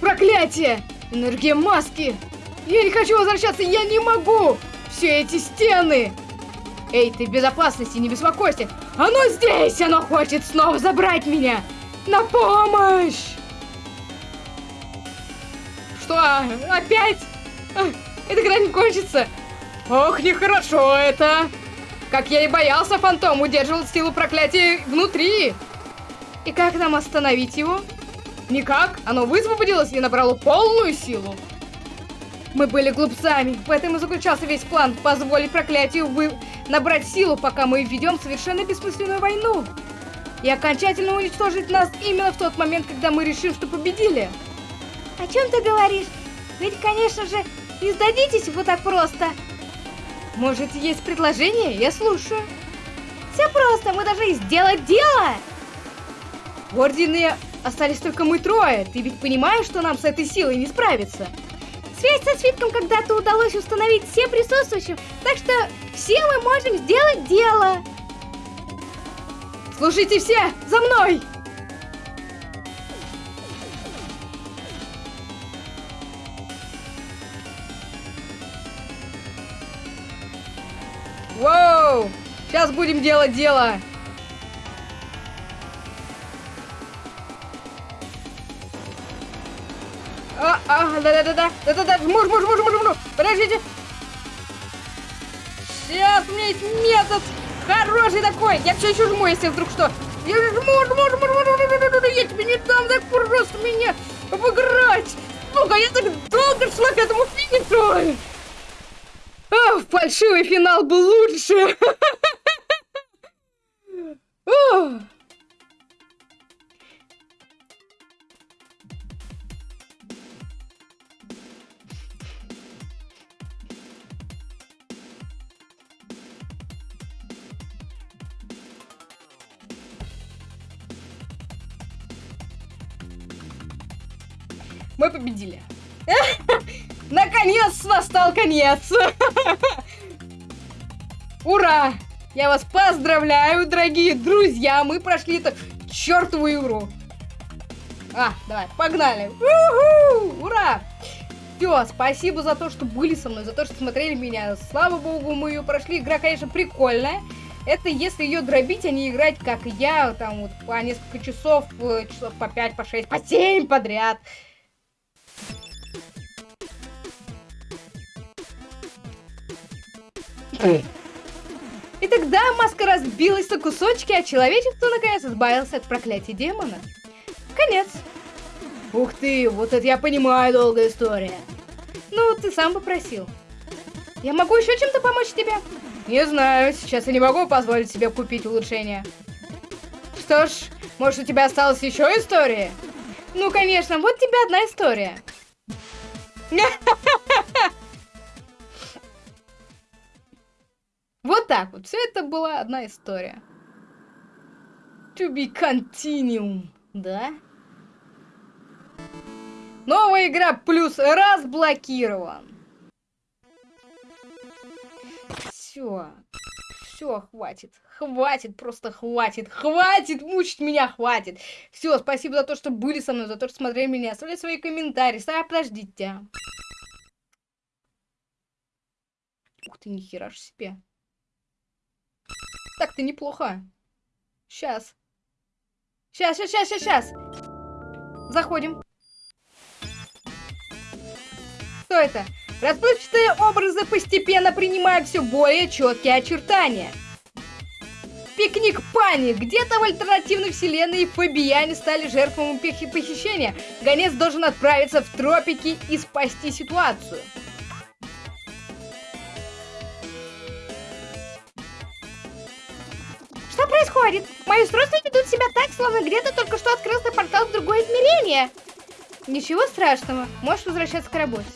Проклятие! Энергия маски! Я не хочу возвращаться, я не могу! Все эти стены! Эй, ты в безопасности, не беспокойся! Оно здесь! Оно хочет снова забрать меня! На помощь! Что, опять? Это когда не кончится? Ох, нехорошо это! Как я и боялся, фантом удерживал силу проклятия внутри. И как нам остановить его? Никак, оно высвободилось и набрало полную силу. Мы были глупцами, в этом и заключался весь план, позволить проклятию вы... набрать силу, пока мы ведем совершенно бессмысленную войну. И окончательно уничтожить нас именно в тот момент, когда мы решим, что победили. О чем ты говоришь? Ведь, конечно же, не сдадитесь вот так просто. Может, есть предложение? Я слушаю. Все просто, мы должны сделать дело. В Ордене остались только мы трое. Ты ведь понимаешь, что нам с этой силой не справиться? Связь со свитком когда-то удалось установить всем присутствующим, так что все мы можем сделать дело. Слушайте все, за мной! Воу! Сейчас будем делать дело! А, а, да-да-да-да, да-да-да, муж, муж, муж, муж, муж, подождите. Сейчас у меня есть метод хороший такой. Я все еще жму, если вдруг что. Я же жму, жму, жму, жму, жму, я тебе не дам так просто меня обыграть. Ну-ка, я так долго шла к этому финишу. О, фальшивый финал был лучше. (laughs) победили. (laughs) Наконец настал конец! (laughs) Ура! Я вас поздравляю, дорогие друзья! Мы прошли это чертову игру! А, давай, погнали! Ура! Все, спасибо за то, что были со мной, за то, что смотрели меня. Слава богу, мы ее прошли. Игра, конечно, прикольная. Это если ее дробить, а не играть, как я, там вот по несколько часов, э, часов по 5, по 6, по 7 подряд. И тогда маска разбилась на кусочки, а человечество наконец избавился от проклятия демона. Конец. Ух ты, вот это я понимаю, долгая история. Ну, ты сам попросил. Я могу еще чем-то помочь тебе? Не знаю, сейчас я не могу позволить себе купить улучшение. Что ж, может у тебя осталась еще история? Ну, конечно, вот тебе одна история. (laughs) Вот так вот. Все это была одна история. To be continued, да? Новая игра плюс разблокирован. Все. Все, хватит. Хватит, просто хватит. Хватит мучить меня, хватит. Все, спасибо за то, что были со мной, за то, что смотрели меня. Оставляйте свои комментарии. А, подождите. Ух ты, нихера ж себе. Так-то неплохо. Сейчас. Сейчас, сейчас, сейчас, сейчас. Заходим. Что это? Расплывчатые образы постепенно принимают все более четкие очертания. Пикник Пани. Где-то в альтернативной вселенной фабияне стали жертвами похищения. Гонец должен отправиться в тропики и спасти ситуацию. Происходит? Мои устройства ведут себя так, словно где-то только что открылся портал в другое измерение. Ничего страшного, можешь возвращаться к работе.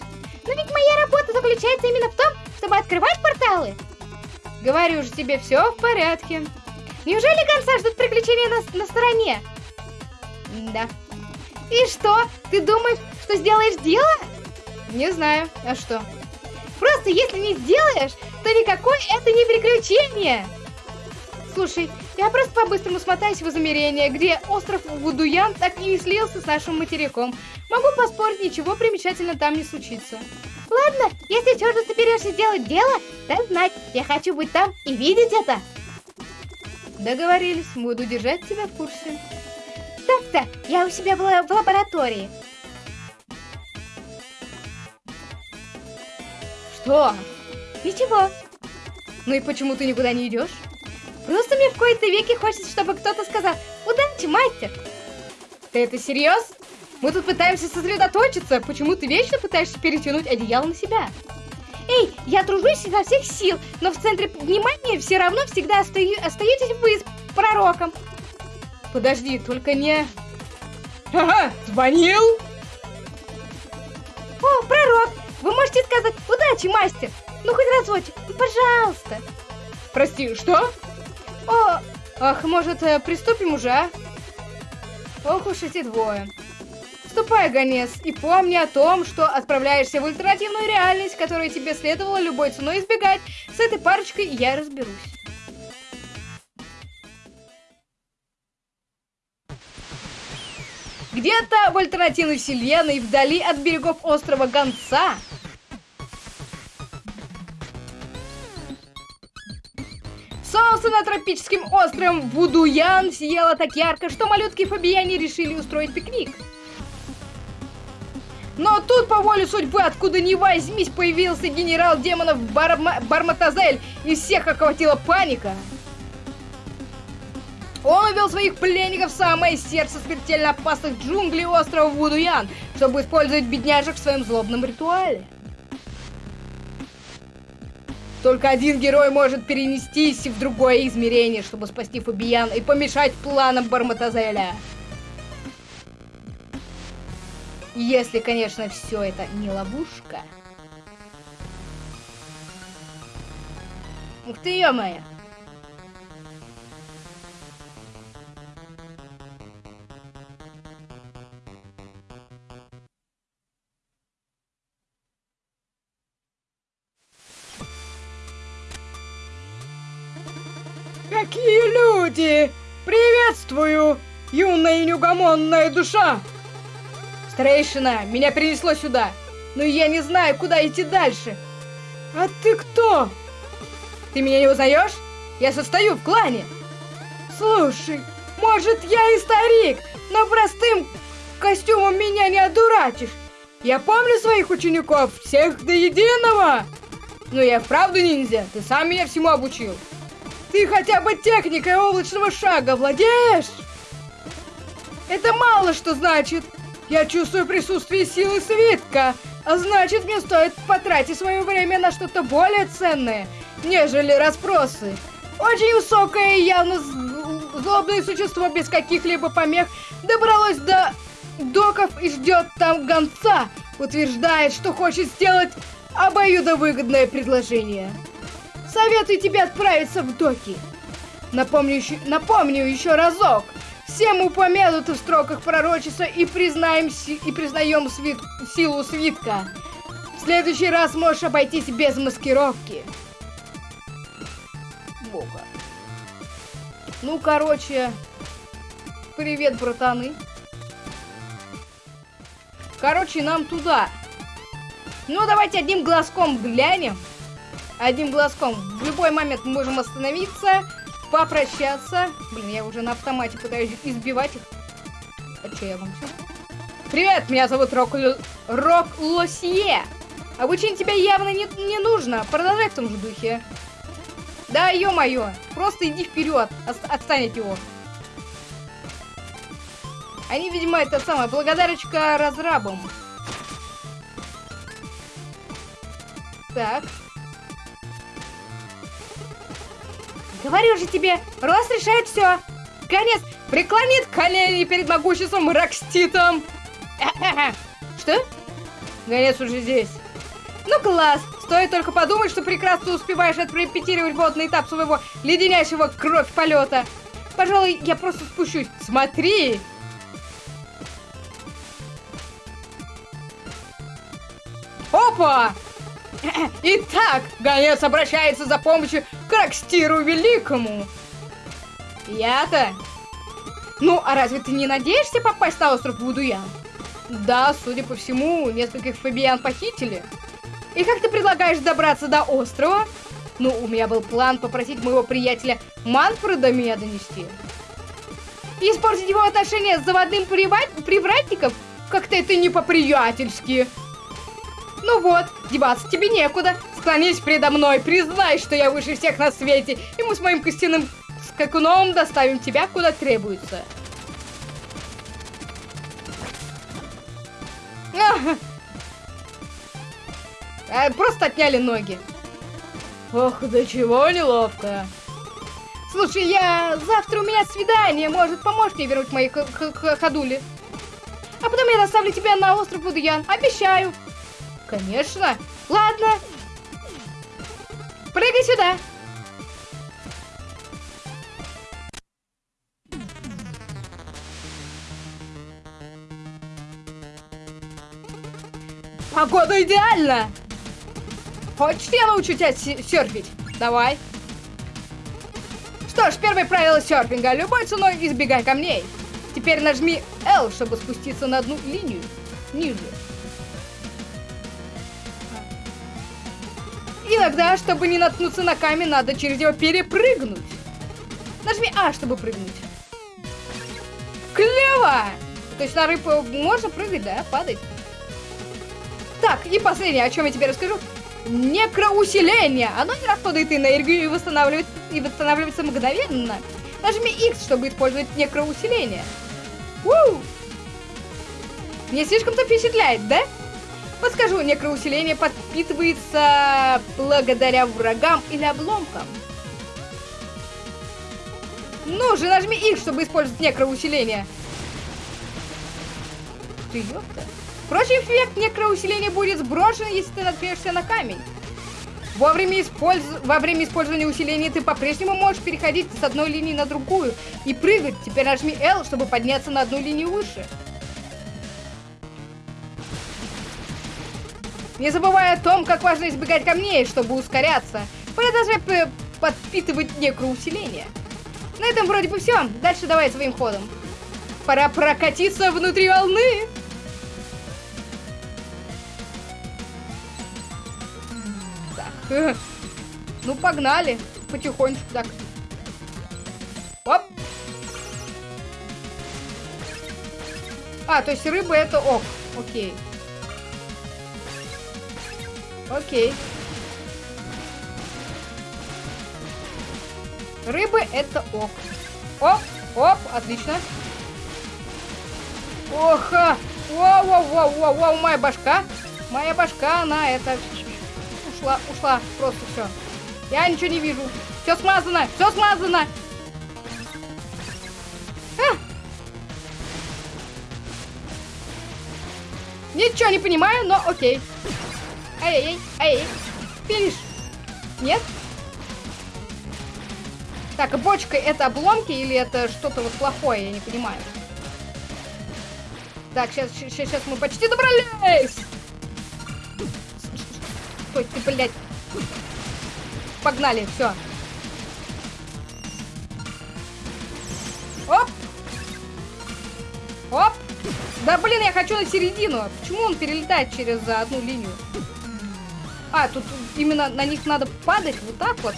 Но ведь моя работа заключается именно в том, чтобы открывать порталы. Говорю же тебе, все в порядке. Неужели конца ждут приключения на, на стороне? Да. И что? Ты думаешь, что сделаешь дело? Не знаю. А что? Просто если не сделаешь, то никакое это не приключение. Слушай, я просто по-быстрому смотаюсь в измерение, где остров Вудуян так и не слился с нашим материком. Могу поспорить, ничего примечательного там не случится. Ладно, если все же соберешься сделать дело, дай знать. Я хочу быть там и видеть это. Договорились, буду держать тебя в курсе. Так-то, я у себя была в лаборатории. Что? Ничего. Ну и почему ты никуда не идешь? Просто мне в кои-то веки хочется, чтобы кто-то сказал «Удачи, мастер!» Ты это серьез? Мы тут пытаемся сосредоточиться. Почему ты вечно пытаешься перетянуть одеяло на себя? Эй, я тружусь изо всех сил, но в центре внимания все равно всегда остаю, остаетесь вы с пророком. Подожди, только не... Ага, звонил? О, пророк, вы можете сказать «Удачи, мастер!» Ну, хоть разочек, пожалуйста. Прости, что? О, ах, может, э, приступим уже, а? Ох уж эти двое. Ступай, гонец, и помни о том, что отправляешься в альтернативную реальность, которую тебе следовало любой ценой избегать. С этой парочкой я разберусь. Где-то в альтернативной вселенной, вдали от берегов острова Гонца, Солнце на тропическим островом Вудуян сияло так ярко, что малютки Фабияне решили устроить пикник. Но тут, по воле судьбы, откуда ни возьмись, появился генерал демонов Барма Барматазель, и всех охватила паника. Он увел своих пленников в самое сердце смертельно опасных джунглей острова Вудуян, чтобы использовать бедняжек в своем злобном ритуале. Только один герой может перенестись в другое измерение, чтобы спасти Фабиян и помешать планам Барматазеля. Если, конечно, все это не ловушка. Ух ты, ё-моё! Какие люди! Приветствую, юная и неугомонная душа! Старейшина, меня принесло сюда, но я не знаю, куда идти дальше. А ты кто? Ты меня не узнаешь? Я состою в клане. Слушай, может я и старик, но простым костюмом меня не одурачишь. Я помню своих учеников, всех до единого. Но я вправду ниндзя, ты сам меня всему обучил. Ты хотя бы техникой облачного шага владеешь? Это мало что значит. Я чувствую присутствие силы свитка, А значит, мне стоит потратить свое время на что-то более ценное, нежели расспросы. Очень высокое и явно злобное существо без каких-либо помех добралось до доков и ждет там гонца. Утверждает, что хочет сделать обоюдовыгодное предложение. Советую тебе отправиться в доки. Напомню еще, напомню еще разок. Всем упомянуты в строках пророчества и признаем, и признаем свит, силу свитка. В следующий раз можешь обойтись без маскировки. Бога. Ну, короче, привет, братаны. Короче, нам туда. Ну, давайте одним глазком глянем. Одним глазком. В любой момент мы можем остановиться попрощаться. Блин, я уже на автомате пытаюсь избивать их. А что я вам? Привет, меня зовут Рок, Рок Лосье. Обучение тебя явно не, не нужно. Продолжай в том же духе. Да, ё-моё. Просто иди вперед. Отстань от него. Они, видимо, это самое, благодарочка разрабам. Так. Говорю же тебе, рост решает все. Конец преклонит колени перед могуществом Рокститом. (laughs) Что? Конец уже здесь. Ну класс! Стоит только подумать, что прекрасно успеваешь отрепетировать водный этап своего леденящего кровь полета. Пожалуй, я просто спущусь. Смотри! Опа! Итак, гонец обращается за помощью к Рокстиру Великому. Я-то? Ну, а разве ты не надеешься попасть на остров Вудуян? Да, судя по всему, нескольких фабиан похитили. И как ты предлагаешь добраться до острова? Ну, у меня был план попросить моего приятеля Манфреда меня донести. И испортить его отношения с заводным привратником? Как-то это не по-приятельски. Ну вот, деваться тебе некуда. Склонись предо мной, признай, что я выше всех на свете, и мы с моим костяным скакуном доставим тебя куда требуется. А, просто отняли ноги. Ох, до чего неловко. Слушай, я... Завтра у меня свидание. Может, поможешь мне вернуть мои ходули? А потом я доставлю тебя на остров Будуян. Обещаю. Конечно. Ладно. Прыгай сюда. Погода идеальна. Хочешь, я научу тебя серфить? Давай. Что ж, первое правило серфинга. Любой ценой избегай камней. Теперь нажми L, чтобы спуститься на одну линию ниже. Иногда, чтобы не наткнуться на камень, надо через него перепрыгнуть. Нажми А, чтобы прыгнуть. Клево! То есть на рыбу можно прыгать, да? Падать. Так, и последнее, о чем я тебе расскажу. Некроусиление. Оно не расходует энергию и восстанавливает и восстанавливается мгновенно. Нажми X, чтобы использовать некроусиление. Уу! Не слишком-то впечатляет, да? Подскажу, некроусиление подпитывается благодаря врагам или обломкам. Ну же, нажми X, чтобы использовать некроусиление. Ты ёпта. Впрочем, эффект некроусиления будет сброшен, если ты наткнешься на камень. Во время, использ... Во время использования усиления ты по-прежнему можешь переходить с одной линии на другую и прыгать. Теперь нажми L, чтобы подняться на одну линию выше. Не забывай о том, как важно избегать камней, чтобы ускоряться. Продолжай подпитывать некроусиление. На этом вроде бы все. Дальше давай своим ходом. Пора прокатиться внутри волны. Так. Ну, погнали. Потихонечку так. Оп. А, то есть рыба это ок. Окей. Окей. Рыбы это ок. Оп, оп, отлично. Оха! Вау, вау, вау, вау, вау, моя башка. Моя башка, она это... Ушла, ушла, просто все. Я ничего не вижу. Все смазано, все смазано. А! Ничего не понимаю, но окей. Ай-яй. Финиш. Нет? Так, а бочка это обломки или это что-то вот плохое, я не понимаю. Так, сейчас, сейчас, сейчас мы почти добрались. Стой, ты, блядь. Погнали, все. Оп! Оп! Да блин, я хочу на середину. Почему он перелетает через одну линию? А, тут именно на них надо падать вот так вот.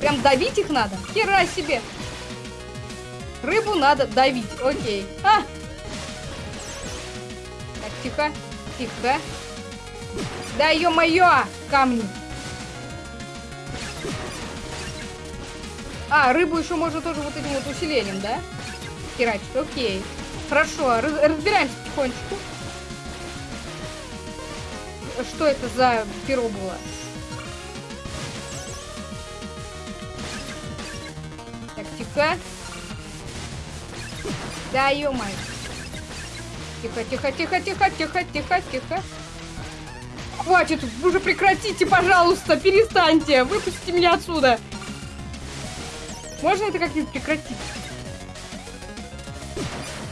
Прям давить их надо. Хера себе. Рыбу надо давить. Окей. А! Так, тихо. Тихо. Да ё-моё! Камни. А, рыбу еще можно тоже вот этим вот усилением, да? Херачить. Окей. Хорошо, раз разбираемся потихонечку. Что это за перо было? Так, тихо. Да, ё. Тихо, тихо, тихо, тихо, тихо, тихо, тихо. Хватит, уже прекратите, пожалуйста, перестаньте. Выпустите меня отсюда. Можно это как-нибудь прекратить?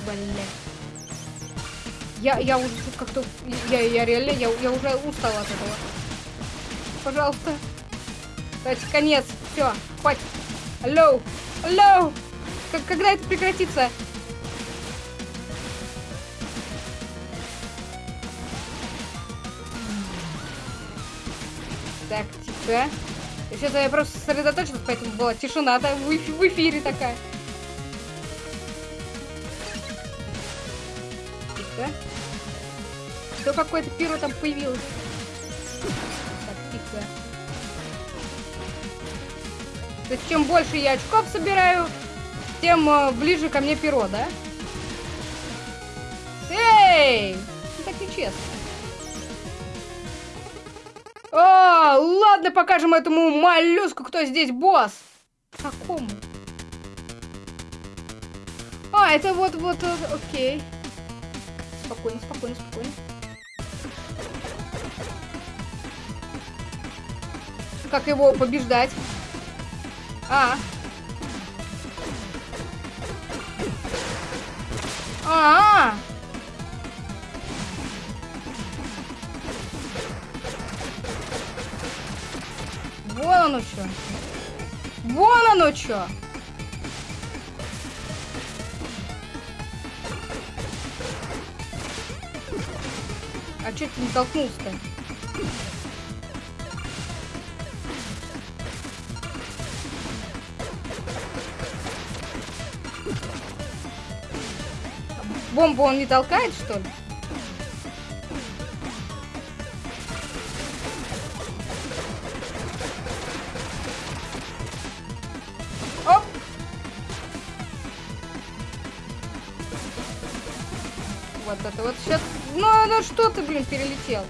Блять. Я, я уже тут как-то... Я, я реально, я, я уже устала от этого. Пожалуйста. Дайте конец. Все, хватит. Алло, алло. Как, когда это прекратится? Так, тихо. Сейчас я просто сосредоточилась, поэтому была тишина да, в, в эфире такая. Что какое-то пиро там появилось? Так, тихо. То есть чем больше я очков собираю, тем э, ближе ко мне перо, да? Эй! Ну, так нечестно. О, ладно, покажем этому моллюску, кто здесь босс. Какому? А, это вот, вот, вот, окей. Спокойно, спокойно, спокойно. Как его побеждать? А. А. -а, -а. Вон оно что. Вон оно что. А что ты не толкнулся-то? Бомбу он не толкает, что ли? Вот это вот сейчас... Ну, ну что ты, блин, перелетел?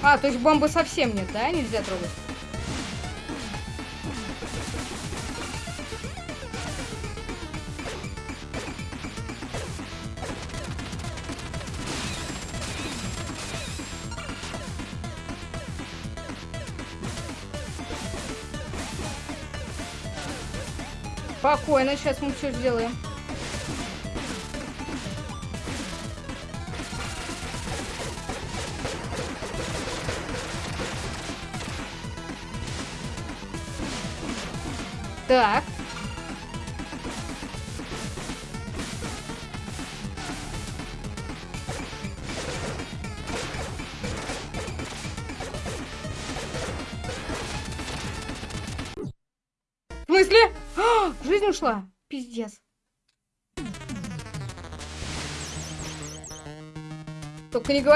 А, то есть бомбы совсем нет, да? Нельзя трогать? Спокойно, сейчас мы все сделаем. Так.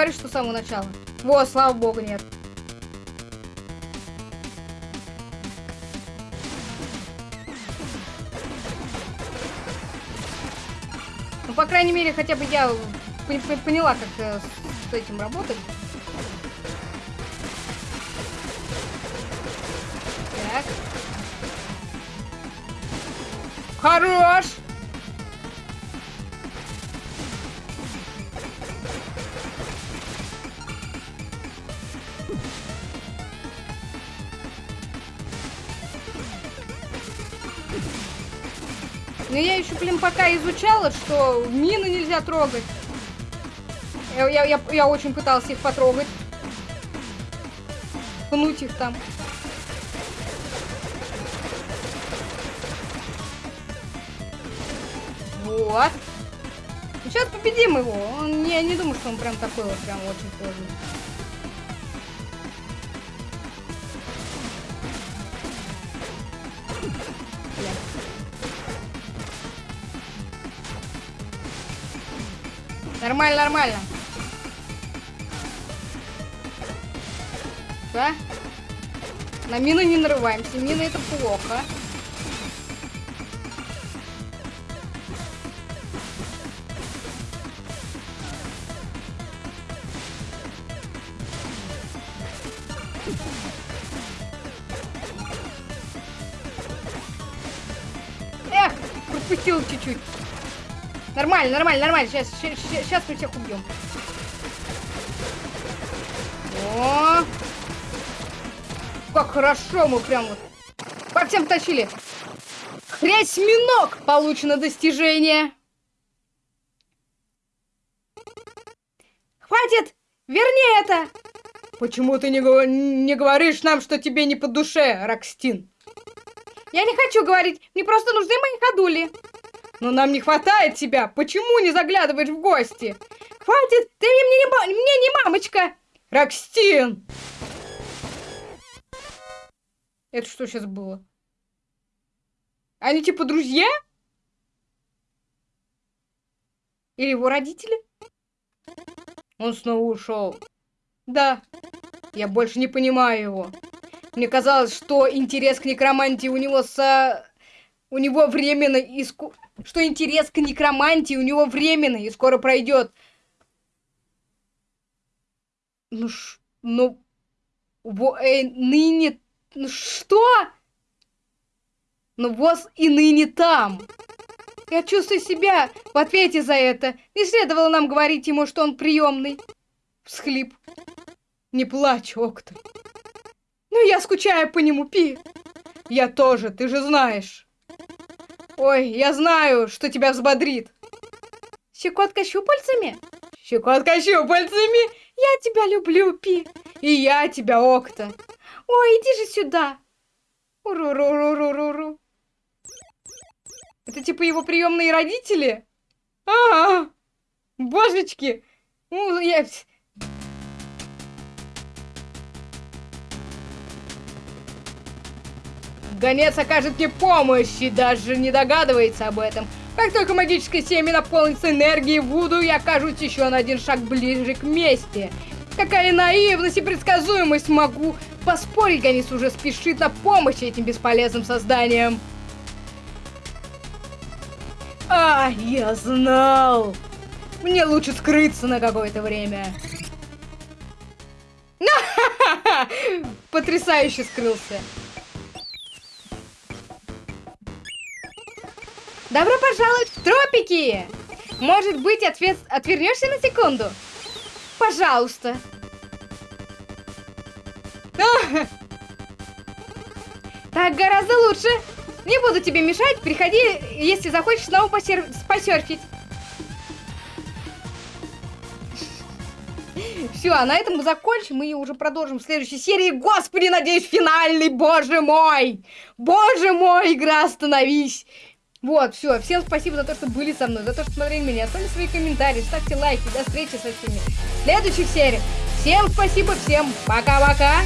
Только не говори, что с самого начала. Во, слава богу, нет. Ну, по крайней мере, хотя бы я поняла, как э, с этим работать. Так. Хорош! Блин, пока изучала, что мины нельзя трогать. Я, я, я, я очень пытался их потрогать. Пнуть их там. Вот. Сейчас победим его. Он, я не думаю, что он прям такой вот прям очень сложный. Нормально, нормально. Да? На мины не нарываемся. Мины это плохо. Нормально, нормально, нормально. Сейчас, сейчас, сейчас мы всех убьем. О! Как хорошо мы прям вот по всем тащили. Хрясь минок! Получено достижение. Хватит! Верни это! Почему ты не, не говоришь нам, что тебе не по душе, Рокстин? Я не хочу говорить, мне просто нужны мои ходули. Но нам не хватает тебя. Почему не заглядываешь в гости? Хватит, ты мне не, мне не мамочка. Рокстин! Это что сейчас было? Они типа друзья? Или его родители? Он снова ушел. Да, я больше не понимаю его. Мне казалось, что интерес к некромантии у него со... У него временно иску что интерес к некромантии у него временный и скоро пройдет. Ну, ш... ну... Во... Э, ныне... Ну, что? Ну, воз и ныне там. Я чувствую себя в ответе за это. Не следовало нам говорить ему, что он приемный. Всхлип. Не плачь, Окта. Ну, я скучаю по нему, Пи. Я тоже, ты же знаешь. Ой, я знаю, что тебя взбодрит. Щекотка щупальцами? Щекотка щупальцами? Я тебя люблю, Пи. И я тебя, Окта. Ой, иди же сюда. Уру-ру-ру-ру-ру-ру. Это типа его приемные родители? А, -а, -а. божечки. Ну, я... Гонец окажет мне помощь и даже не догадывается об этом. Как только магическое семя наполнится энергией Вуду, я окажусь еще на один шаг ближе к мести. Какая наивность и предсказуемость могу поспорить, Гонец уже спешит на помощь этим бесполезным созданиям. А, я знал! Мне лучше скрыться на какое-то время. (laughs) Потрясающе скрылся. Добро пожаловать в тропики! Может быть, ответ... отвернешься на секунду? Пожалуйста. Так гораздо лучше. Не буду тебе мешать. Приходи, если захочешь снова посер... посерфить. Все, а на этом мы закончим и уже продолжим в следующей серии. Господи, надеюсь, финальный, боже мой! Боже мой, игра, остановись! Вот, все. Всем спасибо за то, что были со мной, за то, что смотрели меня. Оставьте свои комментарии, ставьте лайки. До встречи со всеми в следующих сериях. Всем спасибо, всем пока-пока.